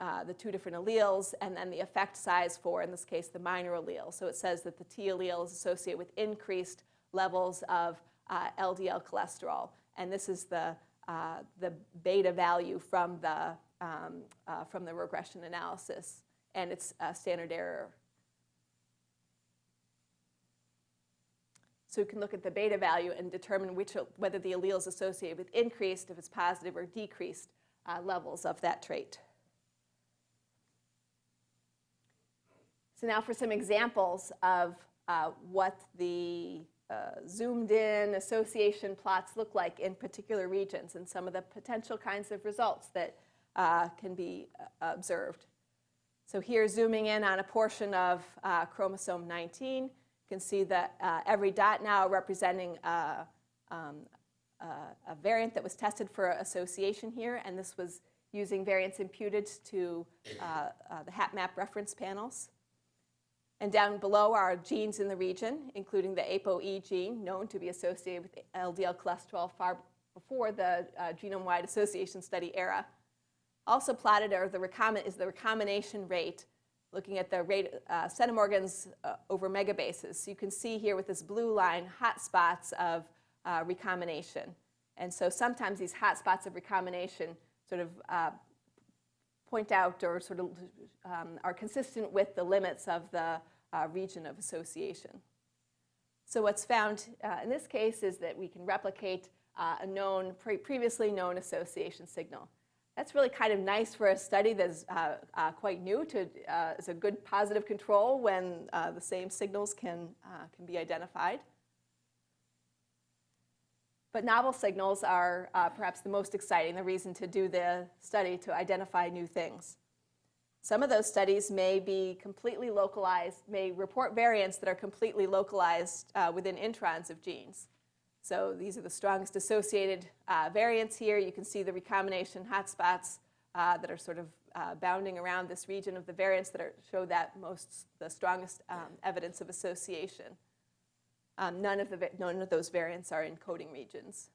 uh, the two different alleles and then the effect size for, in this case, the minor allele. So it says that the T allele is associated with increased levels of LDL uh, cholesterol. And this is the, uh, the beta value from the, um, uh, from the regression analysis and it's a standard error. So we can look at the beta value and determine which, whether the allele is associated with increased, if it's positive, or decreased uh, levels of that trait. So now for some examples of uh, what the uh, zoomed in association plots look like in particular regions and some of the potential kinds of results that uh, can be uh, observed. So here, zooming in on a portion of uh, chromosome 19, you can see that uh, every dot now representing uh, um, a variant that was tested for association here, and this was using variants imputed to the HapMap reference panels. And down below are genes in the region, including the ApoE gene, known to be associated with LDL cholesterol far before the uh, genome-wide association study era. Also plotted are the is the recombination rate, looking at the rate uh, centimorgans uh, over megabases. So you can see here with this blue line hot spots of uh, recombination. And so sometimes these hot spots of recombination sort of uh, point out or sort of um, are consistent with the limits of the uh, region of association. So what's found uh, in this case is that we can replicate a known, pre previously known association signal. That's really kind of nice for a study that's uh, uh, quite new to, uh, a good positive control when uh, the same signals can, uh, can be identified. But novel signals are uh, perhaps the most exciting, the reason to do the study to identify new things. Some of those studies may be completely localized, may report variants that are completely localized within introns of genes. So these are the strongest associated uh, variants here. You can see the recombination hotspots uh, that are sort of uh, bounding around this region of the variants that are, show that most, the strongest um, evidence of association. Um, none, of the, none of those variants are in coding regions.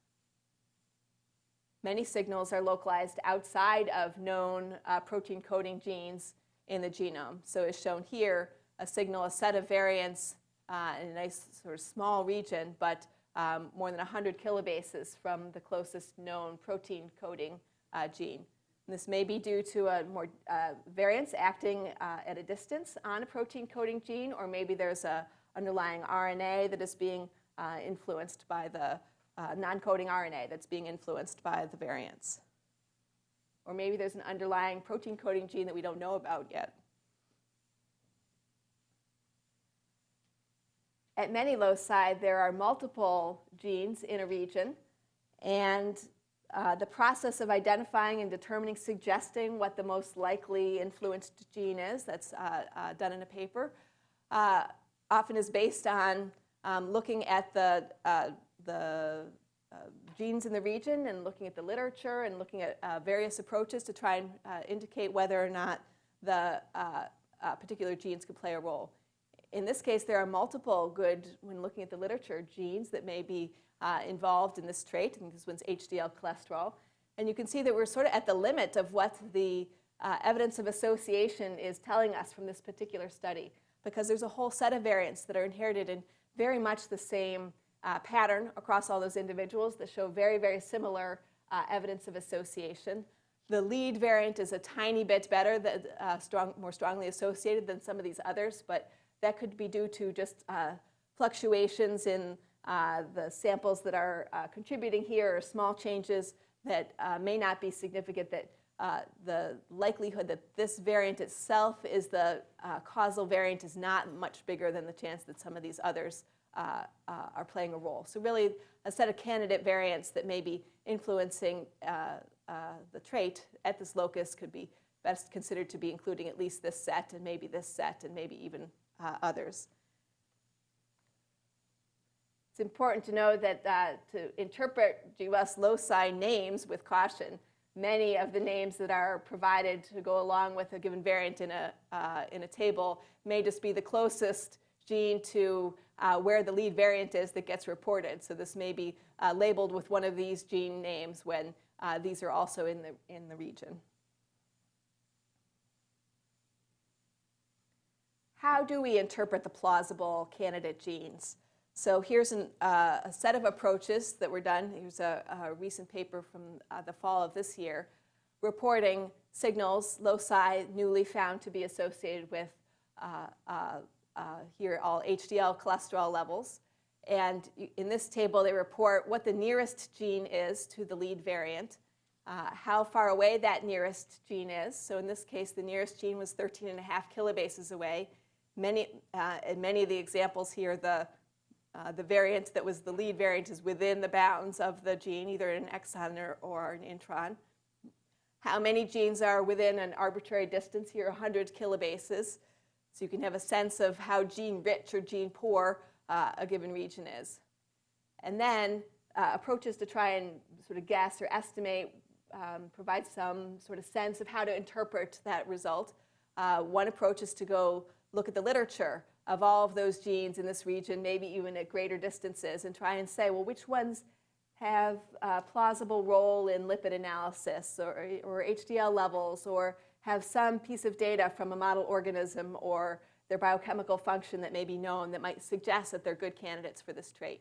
Many signals are localized outside of known uh, protein coding genes in the genome. So as shown here, a signal, a set of variants uh, in a nice sort of small region, but um, more than 100 kilobases from the closest known protein coding uh, gene. And this may be due to a more uh, variance acting uh, at a distance on a protein coding gene, or maybe there's a underlying RNA that is being uh, influenced by the uh, non-coding RNA that's being influenced by the variants. Or maybe there's an underlying protein coding gene that we don't know about yet. At many loci, there are multiple genes in a region, and uh, the process of identifying and determining, suggesting what the most likely influenced gene is, that's uh, uh, done in a paper, uh, often is based on um, looking at the, uh, the uh, genes in the region and looking at the literature and looking at various approaches to try and indicate whether or not the particular genes could play a role. In this case, there are multiple good, when looking at the literature, genes that may be uh, involved in this trait. and this one's HDL cholesterol. And you can see that we're sort of at the limit of what the uh, evidence of association is telling us from this particular study because there's a whole set of variants that are inherited in very much the same uh, pattern across all those individuals that show very, very similar uh, evidence of association. The lead variant is a tiny bit better, that, uh, strong, more strongly associated than some of these others, but that could be due to just uh, fluctuations in uh, the samples that are uh, contributing here or small changes that may not be significant, that uh, the likelihood that this variant itself is the uh, causal variant is not much bigger than the chance that some of these others are playing a role. So really a set of candidate variants that may be influencing the trait at this locus could be best considered to be including at least this set and maybe this set and maybe even uh, others. It's important to know that uh, to interpret GWAS loci names with caution, many of the names that are provided to go along with a given variant in a, uh, in a table may just be the closest gene to uh, where the lead variant is that gets reported. So this may be uh, labeled with one of these gene names when uh, these are also in the, in the region. how do we interpret the plausible candidate genes? So here's an, uh, a set of approaches that were done. Here's a, a recent paper from uh, the fall of this year reporting signals, loci newly found to be associated with uh, uh, uh here all HDL cholesterol levels. And in this table, they report what the nearest gene is to the lead variant, uh, how far away that nearest gene is. So in this case, the nearest gene was 13 and a half kilobases away. Many, in many of the examples here, the, uh, the variant that was the lead variant is within the bounds of the gene, either an exon or, or an intron. How many genes are within an arbitrary distance here, 100 kilobases. So you can have a sense of how gene rich or gene poor uh, a given region is. And then uh, approaches to try and sort of guess or estimate, um, provide some sort of sense of how to interpret that result. Uh, one approach is to go look at the literature of all of those genes in this region, maybe even at greater distances, and try and say, well, which ones have a plausible role in lipid analysis or, or HDL levels or have some piece of data from a model organism or their biochemical function that may be known that might suggest that they're good candidates for this trait.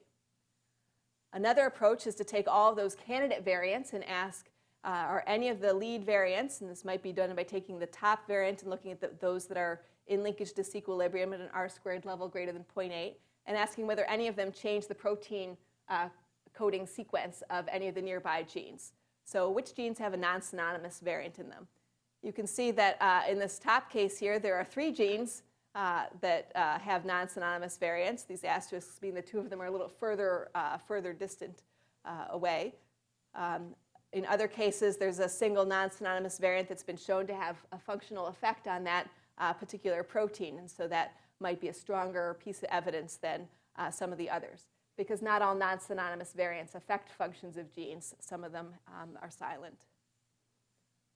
Another approach is to take all of those candidate variants and ask, uh, are any of the lead variants, and this might be done by taking the top variant and looking at the, those that are in linkage disequilibrium at an R squared level greater than 0.8 and asking whether any of them change the protein uh, coding sequence of any of the nearby genes. So which genes have a non-synonymous variant in them? You can see that uh, in this top case here, there are three genes uh, that uh, have non-synonymous variants. These asterisks mean the two of them are a little further, uh, further distant uh, away. Um, in other cases, there's a single non-synonymous variant that's been shown to have a functional effect on that uh, particular protein. And so that might be a stronger piece of evidence than uh, some of the others. Because not all non-synonymous variants affect functions of genes. Some of them um, are silent.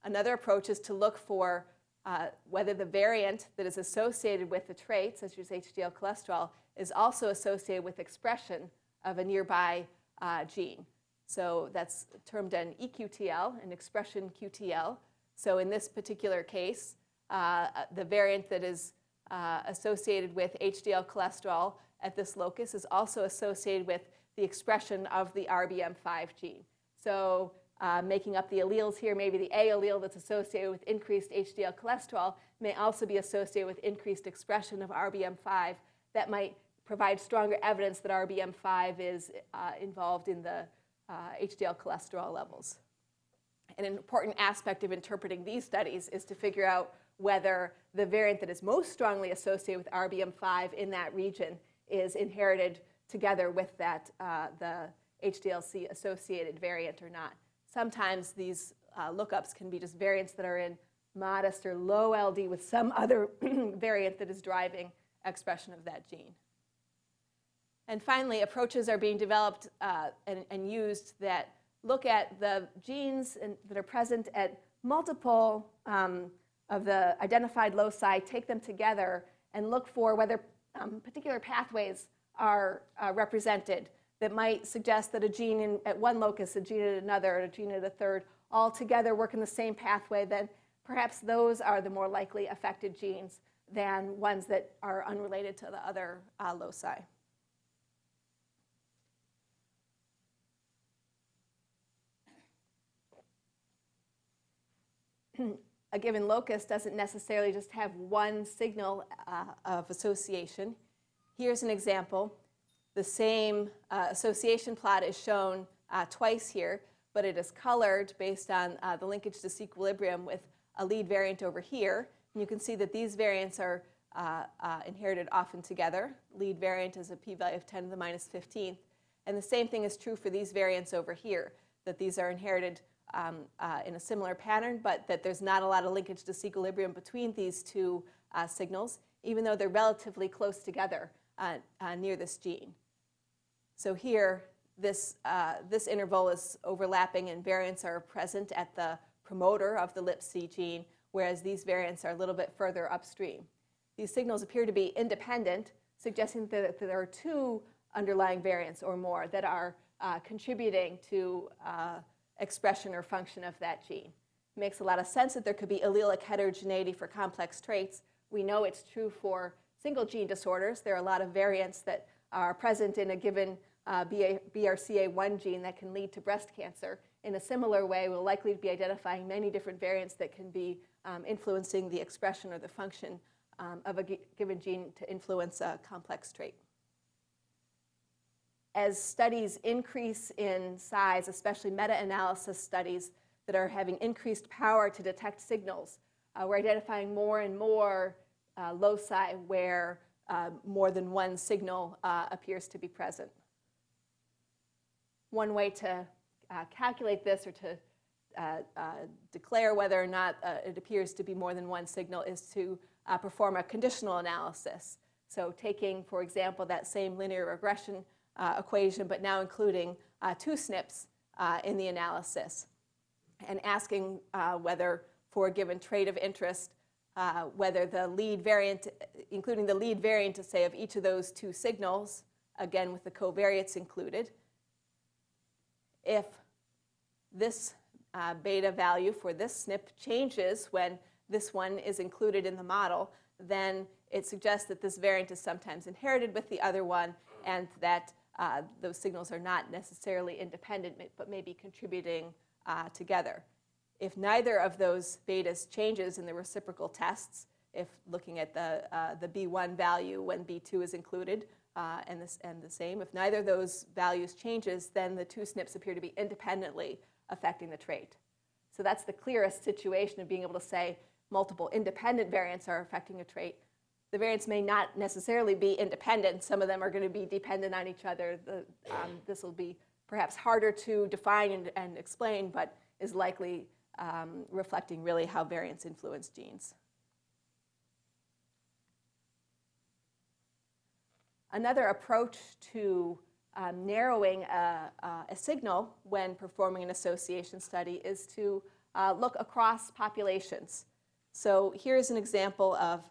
Another approach is to look for uh, whether the variant that is associated with the trait, such as HDL cholesterol, is also associated with expression of a nearby uh, gene. So that's termed an EQTL, an expression QTL. So in this particular case, the variant that is uh, associated with HDL cholesterol at this locus is also associated with the expression of the RBM5 gene. So uh, making up the alleles here. Maybe the A allele that's associated with increased HDL cholesterol may also be associated with increased expression of RBM5 that might provide stronger evidence that RBM5 is uh, involved in the uh, HDL cholesterol levels. An important aspect of interpreting these studies is to figure out whether the variant that is most strongly associated with RBM5 in that region is inherited together with that, uh, the HDLC associated variant or not. Sometimes these uh, lookups can be just variants that are in modest or low LD with some other variant that is driving expression of that gene. And finally, approaches are being developed uh, and, and, used that look at the genes in, that are present at multiple um, of the identified loci, take them together, and look for whether um, particular pathways are uh, represented that might suggest that a gene in, at one locus, a gene at another, a gene at a third, all together work in the same pathway, then perhaps those are the more likely affected genes than ones that are unrelated to the other uh, loci. a given locus doesn't necessarily just have one signal uh, of association. Here's an example. The same uh, association plot is shown uh, twice here, but it is colored based on uh, the linkage disequilibrium with a lead variant over here. And you can see that these variants are uh, uh, inherited often together. Lead variant is a p-value of 10 to the minus 15th. And the same thing is true for these variants over here, that these are inherited um, uh, in a similar pattern, but that there's not a lot of linkage disequilibrium between these two uh, signals, even though they're relatively close together uh, uh near this gene. So here, this, uh, this interval is overlapping and variants are present at the promoter of the LIPC gene, whereas these variants are a little bit further upstream. These signals appear to be independent, suggesting that there are two underlying variants or more that are uh, contributing to expression or function of that gene. It makes a lot of sense that there could be allelic heterogeneity for complex traits. We know it's true for single gene disorders. There are a lot of variants that are present in a given uh, BRCA1 gene that can lead to breast cancer. In a similar way, we'll likely be identifying many different variants that can be um, influencing the expression or the function um, of a given gene to influence a complex trait as studies increase in size, especially meta-analysis studies that are having increased power to detect signals, uh, we're identifying more and more uh, loci where uh, more than one signal uh, appears to be present. One way to uh, calculate this or to uh, declare whether or not it appears to be more than one signal is to perform a conditional analysis. So taking, for example, that same linear regression equation, but now including uh, two SNPs uh, in the analysis and asking uh, whether for a given trait of interest, uh, whether the lead variant, including the lead variant to say of each of those two signals, again with the covariates included, if this uh, beta value for this SNP changes when this one is included in the model, then it suggests that this variant is sometimes inherited with the other one and that uh, those signals are not necessarily independent, but may be contributing uh, together. If neither of those betas changes in the reciprocal tests, if looking at the, uh, the B1 value when B2 is included, uh, and, this, and the same, if neither of those values changes, then the two SNPs appear to be independently affecting the trait. So that's the clearest situation of being able to say multiple independent variants are affecting a trait the variants may not necessarily be independent. Some of them are going to be dependent on each other. The, um, this will be perhaps harder to define and, and explain, but is likely um, reflecting really how variants influence genes. Another approach to um, narrowing a, a, signal when performing an association study is to uh, look across populations. So here's an example of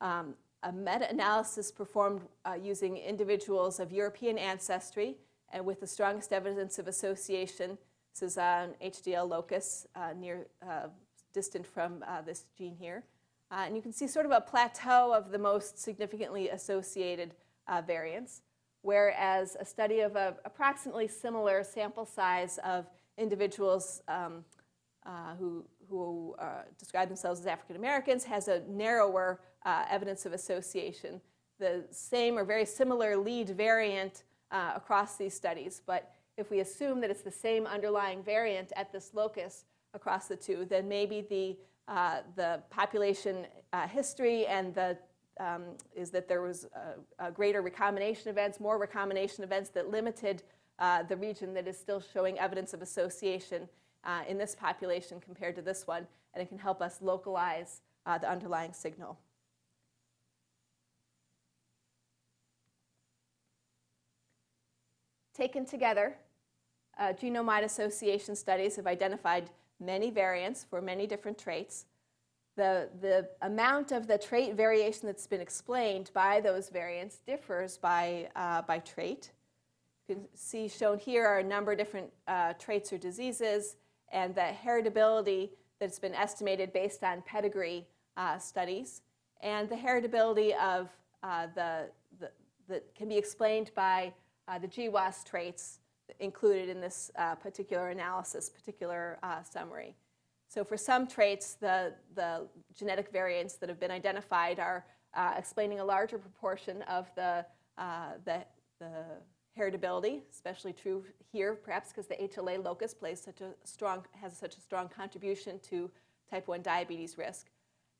um, a meta-analysis performed uh, using individuals of European ancestry and with the strongest evidence of association. This is an HDL locus uh, near, uh, distant from uh, this gene here. Uh, and you can see sort of a plateau of the most significantly associated uh, variants, whereas a study of a approximately similar sample size of individuals um, who, who describe themselves as African Americans has a narrower uh, evidence of association. The same or very similar lead variant uh, across these studies, but if we assume that it's the same underlying variant at this locus across the two, then maybe the, uh, the population uh, history and the um, is that there was a, a, greater recombination events, more recombination events that limited uh, the region that is still showing evidence of association uh, in this population compared to this one, and it can help us localize uh, the underlying signal. Taken together, uh, genome-wide association studies have identified many variants for many different traits. The, the amount of the trait variation that's been explained by those variants differs by, uh, by trait. You can see shown here are a number of different uh, traits or diseases and the heritability that's been estimated based on pedigree uh, studies and the heritability of uh, the, the, that can be explained by uh, the GWAS traits included in this uh, particular analysis, particular uh, summary. So for some traits, the, the genetic variants that have been identified are uh, explaining a larger proportion of the, uh, the, the heritability, especially true here, perhaps because the HLA locus plays such a strong, has such a strong contribution to type 1 diabetes risk.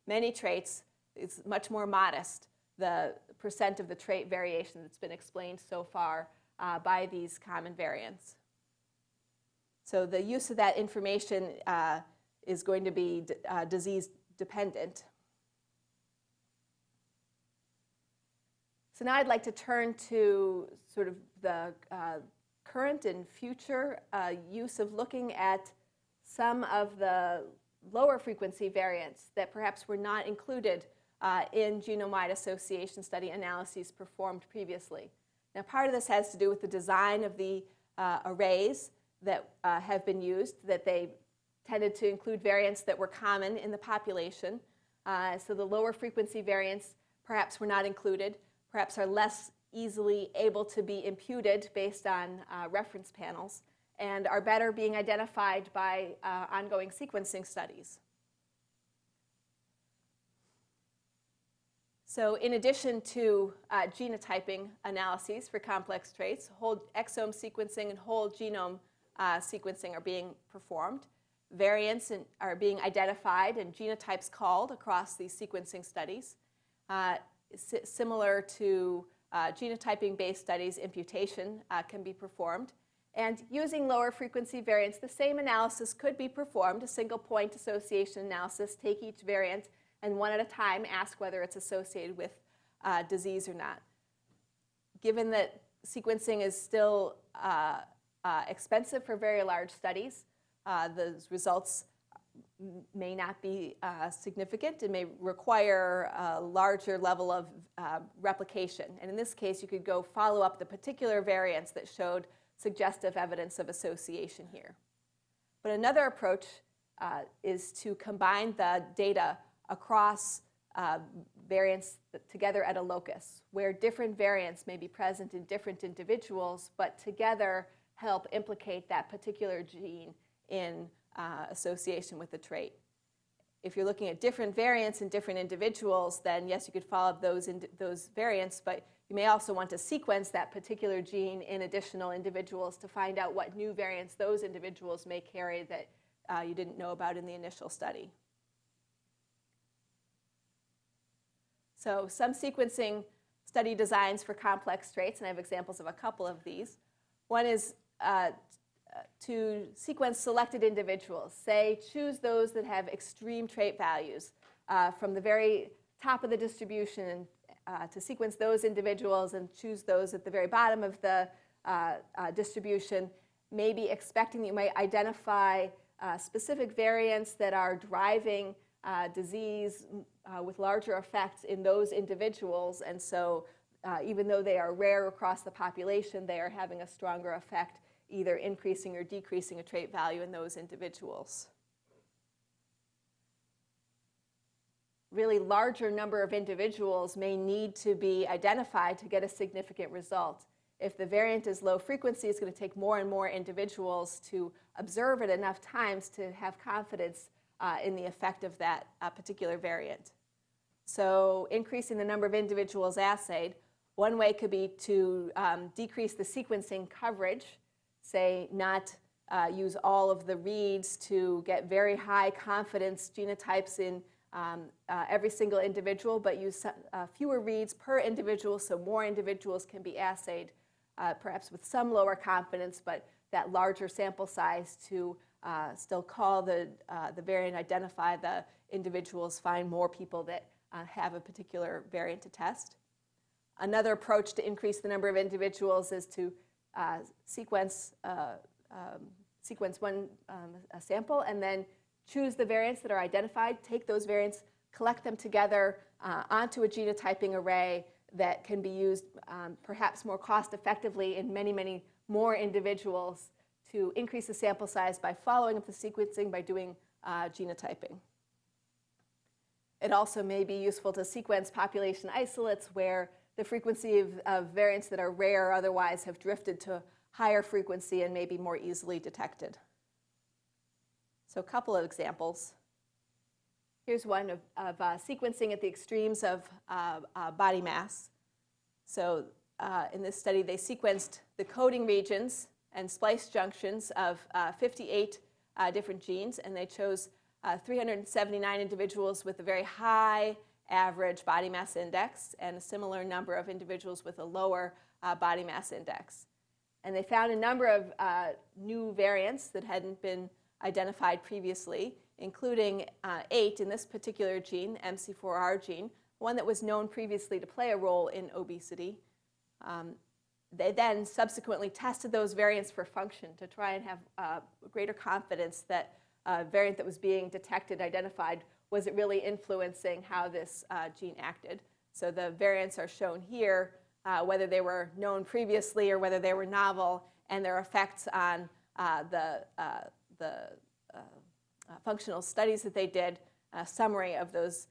Many traits, it's much more modest, the percent of the trait variation that's been explained so far uh, by these common variants. So the use of that information uh, is going to be uh, disease dependent. So now I'd like to turn to sort of the uh, current and future uh, use of looking at some of the lower frequency variants that perhaps were not included uh, in genome-wide association study analyses performed previously. Now part of this has to do with the design of the uh, arrays that uh, have been used, that they tended to include variants that were common in the population. Uh, so the lower frequency variants perhaps were not included, perhaps are less easily able to be imputed based on uh, reference panels, and are better being identified by uh, ongoing sequencing studies. So in addition to uh, genotyping analyses for complex traits, whole exome sequencing and whole genome uh, sequencing are being performed. Variants in, are being identified and genotypes called across these sequencing studies. Uh, similar to uh, genotyping-based studies, imputation uh, can be performed. And using lower frequency variants, the same analysis could be performed, a single point association analysis, take each variant and one at a time ask whether it's associated with uh, disease or not. Given that sequencing is still uh, uh, expensive for very large studies, uh, those results may not be uh, significant and may require a larger level of uh, replication. And in this case, you could go follow up the particular variants that showed suggestive evidence of association here. But another approach is to combine the data across uh, variants together at a locus, where different variants may be present in different individuals, but together help implicate that particular gene in uh, association with the trait. If you're looking at different variants in different individuals, then yes, you could follow those, those variants, but you may also want to sequence that particular gene in additional individuals to find out what new variants those individuals may carry that uh, you didn't know about in the initial study. So some sequencing study designs for complex traits, and I have examples of a couple of these. One is uh, to sequence selected individuals. Say, choose those that have extreme trait values uh, from the very top of the distribution uh, to sequence those individuals and choose those at the very bottom of the uh, uh, distribution, maybe expecting that you might identify uh, specific variants that are driving uh, disease uh, with larger effects in those individuals. And so uh, even though they are rare across the population, they are having a stronger effect, either increasing or decreasing a trait value in those individuals. Really larger number of individuals may need to be identified to get a significant result. If the variant is low frequency, it's going to take more and more individuals to observe it enough times to have confidence uh, in the effect of that uh, particular variant. So increasing the number of individuals assayed, one way could be to um, decrease the sequencing coverage, say not uh, use all of the reads to get very high confidence genotypes in um, uh, every single individual, but use uh, fewer reads per individual so more individuals can be assayed, uh, perhaps with some lower confidence, but that larger sample size to uh, still call the, uh, the variant, identify the individuals, find more people that have a particular variant to test. Another approach to increase the number of individuals is to sequence um, sequence one um, sample and then choose the variants that are identified, take those variants, collect them together uh, onto a genotyping array that can be used um, perhaps more cost effectively in many, many more individuals to increase the sample size by following up the sequencing by doing uh, genotyping. It also may be useful to sequence population isolates where the frequency of, of variants that are rare or otherwise have drifted to higher frequency and maybe more easily detected. So a couple of examples. Here's one of, of uh, sequencing at the extremes of uh, uh, body mass. So uh, in this study, they sequenced the coding regions and splice junctions of uh, 58 uh, different genes, and they chose 379 individuals with a very high average body mass index and a similar number of individuals with a lower body mass index. And they found a number of uh, new variants that hadn't been identified previously, including uh, eight in this particular gene, MC4R gene, one that was known previously to play a role in obesity. Um, they then subsequently tested those variants for function to try and have uh, greater confidence that a variant that was being detected, identified, was it really influencing how this uh, gene acted. So the variants are shown here uh, whether they were known previously or whether they were novel, and their effects on uh, the, uh, the uh, uh, functional studies that they did, a summary of those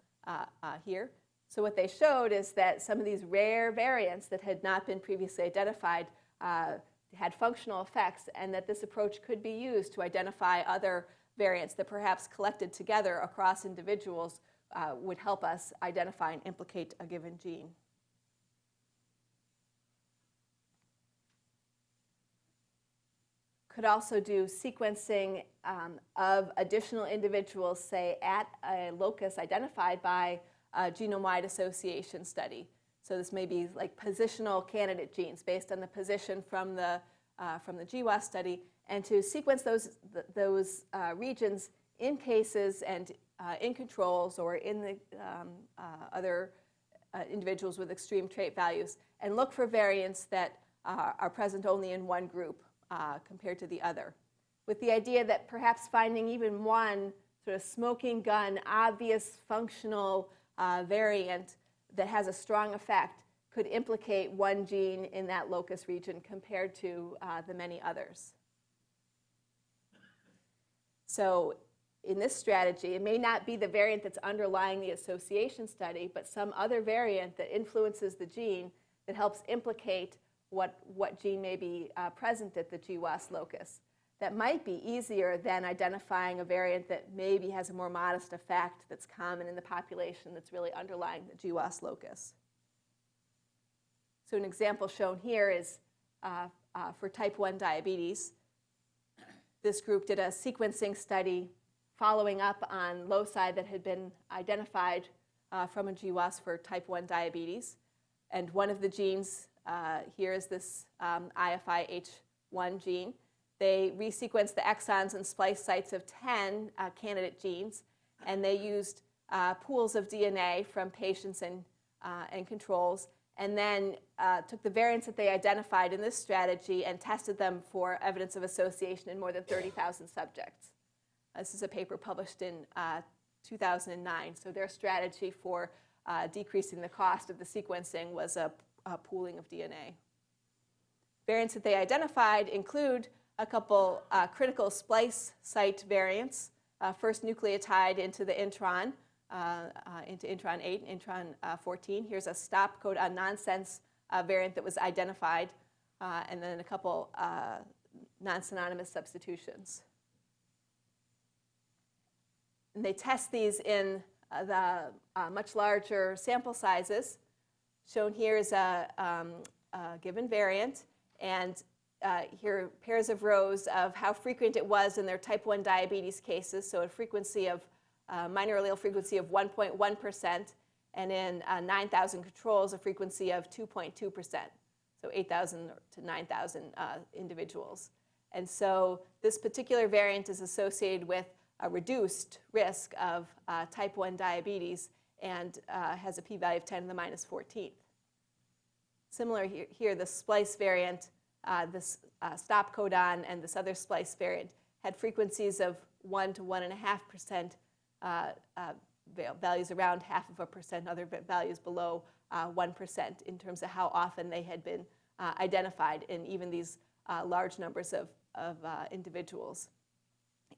here. So what they showed is that some of these rare variants that had not been previously identified had functional effects and that this approach could be used to identify other variants that perhaps collected together across individuals uh, would help us identify and implicate a given gene. could also do sequencing um, of additional individuals, say, at a locus identified by a genome-wide association study. So this may be like positional candidate genes based on the position from the, uh, from the GWAS study, and to sequence those, th those uh, regions in cases and uh, in controls or in the um, uh, other uh, individuals with extreme trait values, and look for variants that uh, are present only in one group uh, compared to the other, with the idea that perhaps finding even one sort of smoking gun, obvious functional uh, variant that has a strong effect could implicate one gene in that locus region compared to uh, the many others. So in this strategy, it may not be the variant that's underlying the association study, but some other variant that influences the gene that helps implicate what, what gene may be uh, present at the GWAS locus. That might be easier than identifying a variant that maybe has a more modest effect that's common in the population that's really underlying the GWAS locus. So an example shown here is uh, uh, for type 1 diabetes. This group did a sequencing study following up on loci that had been identified uh, from a GWAS for type 1 diabetes. And one of the genes uh, here is this um, IFIH1 gene. They resequenced the exons and splice sites of 10 uh, candidate genes, and they used uh, pools of DNA from patients and, uh, and controls, and then uh, took the variants that they identified in this strategy and tested them for evidence of association in more than 30,000 subjects. This is a paper published in uh, 2009. So their strategy for decreasing the cost of the sequencing was a uh, pooling of DNA. Variants that they identified include a couple uh, critical splice site variants, uh, first nucleotide into the intron, uh, uh, into intron 8 intron uh, 14. Here's a stop codon nonsense variant that was identified. and then a couple non-synonymous substitutions. And they test these in the much larger sample sizes. Shown here is a, um, a given variant, and uh, here pairs of rows of how frequent it was in their type 1 diabetes cases, so a frequency of uh, minor allele frequency of 1.1%, and in uh, 9,000 controls, a frequency of 2.2%, so 8,000 to 9,000 uh, individuals. And so this particular variant is associated with a reduced risk of uh, type 1 diabetes and uh, has a p-value of 10 to the minus 14th. Similar here, here the splice variant, uh, this uh, stop codon and this other splice variant had frequencies of 1 to 1.5% uh, uh, values around half of a percent, other values below 1% in terms of how often they had been identified in even these large numbers of, of individuals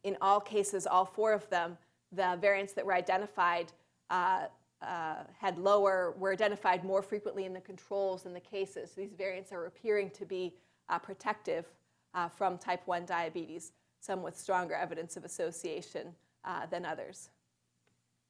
in all cases, all four of them, the variants that were identified uh, uh, had lower, were identified more frequently in the controls than the cases. So these variants are appearing to be uh, protective uh, from type 1 diabetes, some with stronger evidence of association uh, than others.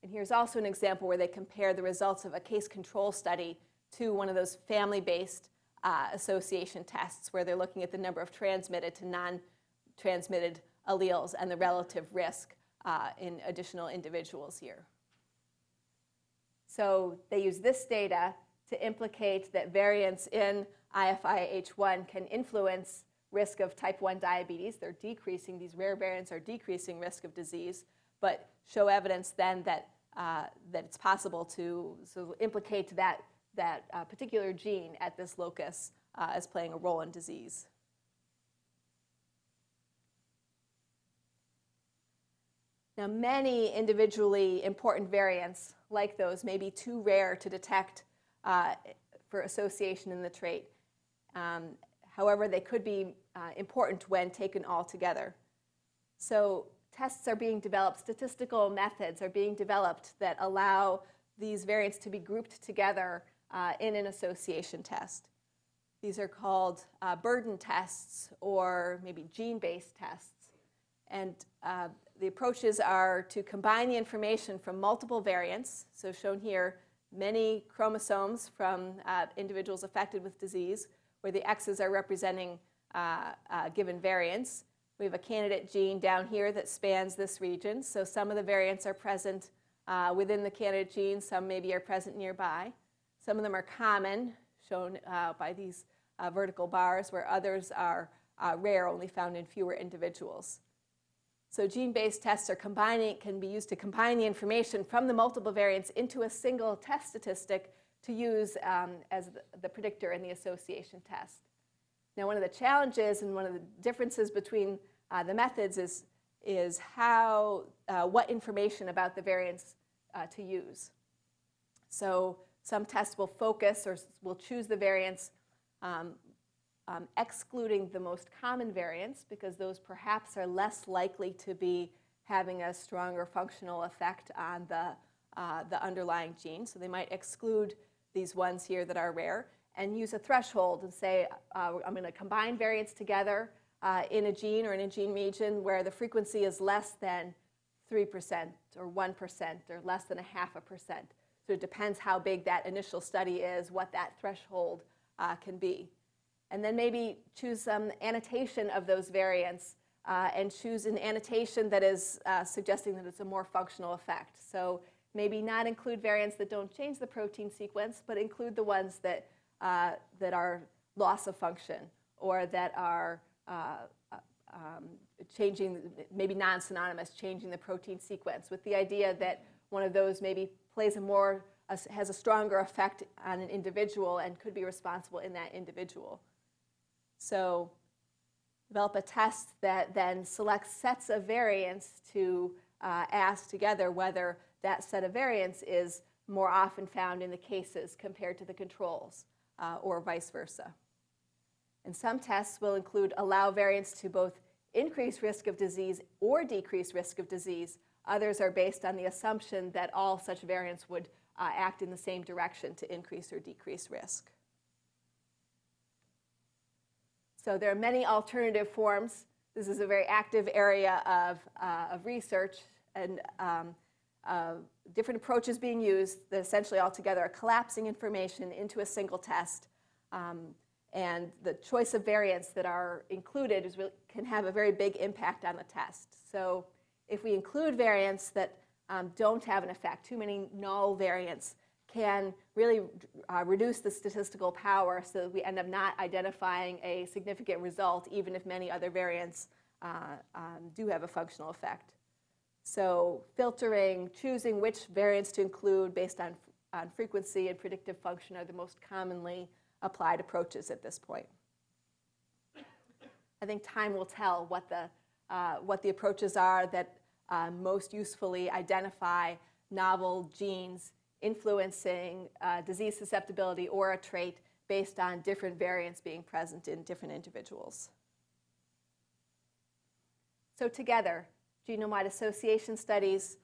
And here's also an example where they compare the results of a case control study to one of those family-based uh, association tests where they're looking at the number of transmitted to non-transmitted alleles and the relative risk uh, in additional individuals here. So they use this data to implicate that variants in IFIH1 can influence risk of type 1 diabetes. They're decreasing, these rare variants are decreasing risk of disease, but show evidence then that, uh, that it's possible to so implicate that, that uh, particular gene at this locus uh, as playing a role in disease. Now, many individually important variants like those may be too rare to detect uh, for association in the trait. Um, however, they could be uh, important when taken all together. So tests are being developed, statistical methods are being developed that allow these variants to be grouped together uh, in an association test. These are called uh, burden tests or maybe gene-based tests. And uh, the approaches are to combine the information from multiple variants, so shown here, many chromosomes from uh, individuals affected with disease, where the X's are representing uh, uh, given variants. We have a candidate gene down here that spans this region, so some of the variants are present uh, within the candidate gene, some maybe are present nearby. Some of them are common, shown uh, by these uh, vertical bars, where others are rare, only found in fewer individuals. So gene-based tests are combining, can be used to combine the information from the multiple variants into a single test statistic to use um, as the, predictor in the association test. Now, one of the challenges and one of the differences between uh, the methods is, is how, uh, what information about the variants uh, to use. So some tests will focus or will choose the variants um, um, excluding the most common variants because those perhaps are less likely to be having a stronger functional effect on the, uh, the underlying gene. So they might exclude these ones here that are rare and use a threshold and say, uh, I'm going to combine variants together uh, in a gene or in a gene region where the frequency is less than 3% or 1% or less than a half a percent. So it depends how big that initial study is, what that threshold uh, can be and then maybe choose some annotation of those variants uh, and choose an annotation that is uh, suggesting that it's a more functional effect. So maybe not include variants that don't change the protein sequence, but include the ones that, uh, that are loss of function or that are uh, um, changing, maybe non-synonymous, changing the protein sequence with the idea that one of those maybe plays a more, has a stronger effect on an individual and could be responsible in that individual. So develop a test that then selects sets of variants to uh, ask together whether that set of variants is more often found in the cases compared to the controls uh, or vice versa. And some tests will include allow variants to both increase risk of disease or decrease risk of disease. Others are based on the assumption that all such variants would uh, act in the same direction to increase or decrease risk. So there are many alternative forms. This is a very active area of, uh, of research and um, different approaches being used that essentially altogether are collapsing information into a single test. Um, and the choice of variants that are included is really, can have a very big impact on the test. So if we include variants that um, don't have an effect, too many null variants, can really uh, reduce the statistical power so that we end up not identifying a significant result, even if many other variants uh, um, do have a functional effect. So filtering, choosing which variants to include based on, on frequency and predictive function are the most commonly applied approaches at this point. I think time will tell what the, uh, what the approaches are that uh, most usefully identify novel genes influencing uh, disease susceptibility or a trait based on different variants being present in different individuals. So together, genome-wide association studies,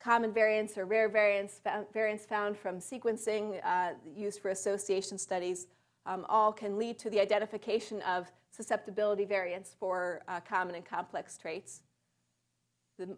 common variants or rare variants, variants found from sequencing uh, used for association studies, um, all can lead to the identification of susceptibility variants for uh, common and complex traits. The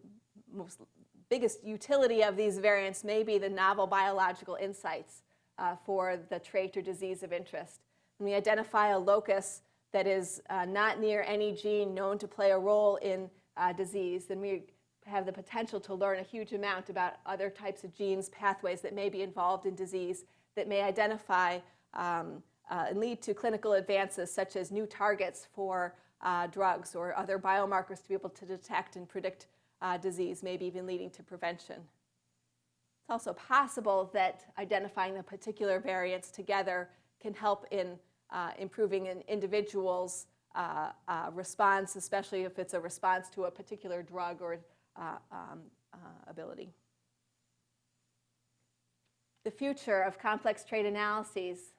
most biggest utility of these variants may be the novel biological insights uh, for the trait or disease of interest. When we identify a locus that is uh, not near any gene known to play a role in uh, disease, then we have the potential to learn a huge amount about other types of genes, pathways that may be involved in disease that may identify um, uh, and lead to clinical advances such as new targets for uh, drugs or other biomarkers to be able to detect and predict uh, disease, maybe even leading to prevention. It's also possible that identifying the particular variants together can help in uh, improving an individual's uh, uh, response, especially if it's a response to a particular drug or uh, um, uh, ability. The future of complex trait analyses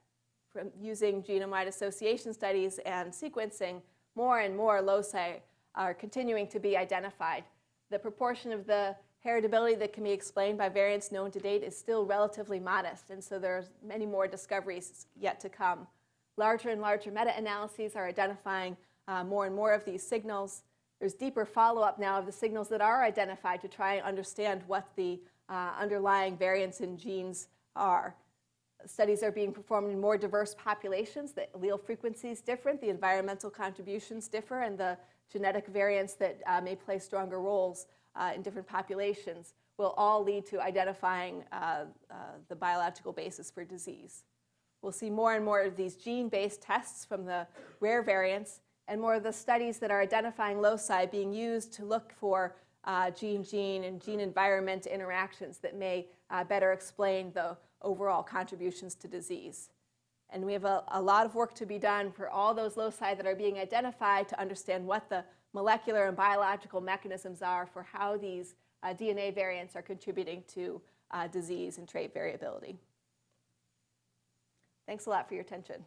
from using genome-wide association studies and sequencing, more and more loci are continuing to be identified the proportion of the heritability that can be explained by variants known to date is still relatively modest, and so there's many more discoveries yet to come. Larger and larger meta-analyses are identifying uh, more and more of these signals. There's deeper follow-up now of the signals that are identified to try and understand what the uh, underlying variants in genes are. Studies are being performed in more diverse populations. The allele frequency is different, the environmental contributions differ, and the genetic variants that uh, may play stronger roles uh, in different populations will all lead to identifying uh, uh, the biological basis for disease. We'll see more and more of these gene-based tests from the rare variants and more of the studies that are identifying loci being used to look for gene-gene and gene-environment interactions that may better explain the overall contributions to disease. And we have a, a, lot of work to be done for all those loci that are being identified to understand what the molecular and biological mechanisms are for how these uh, DNA variants are contributing to uh, disease and trait variability. Thanks a lot for your attention.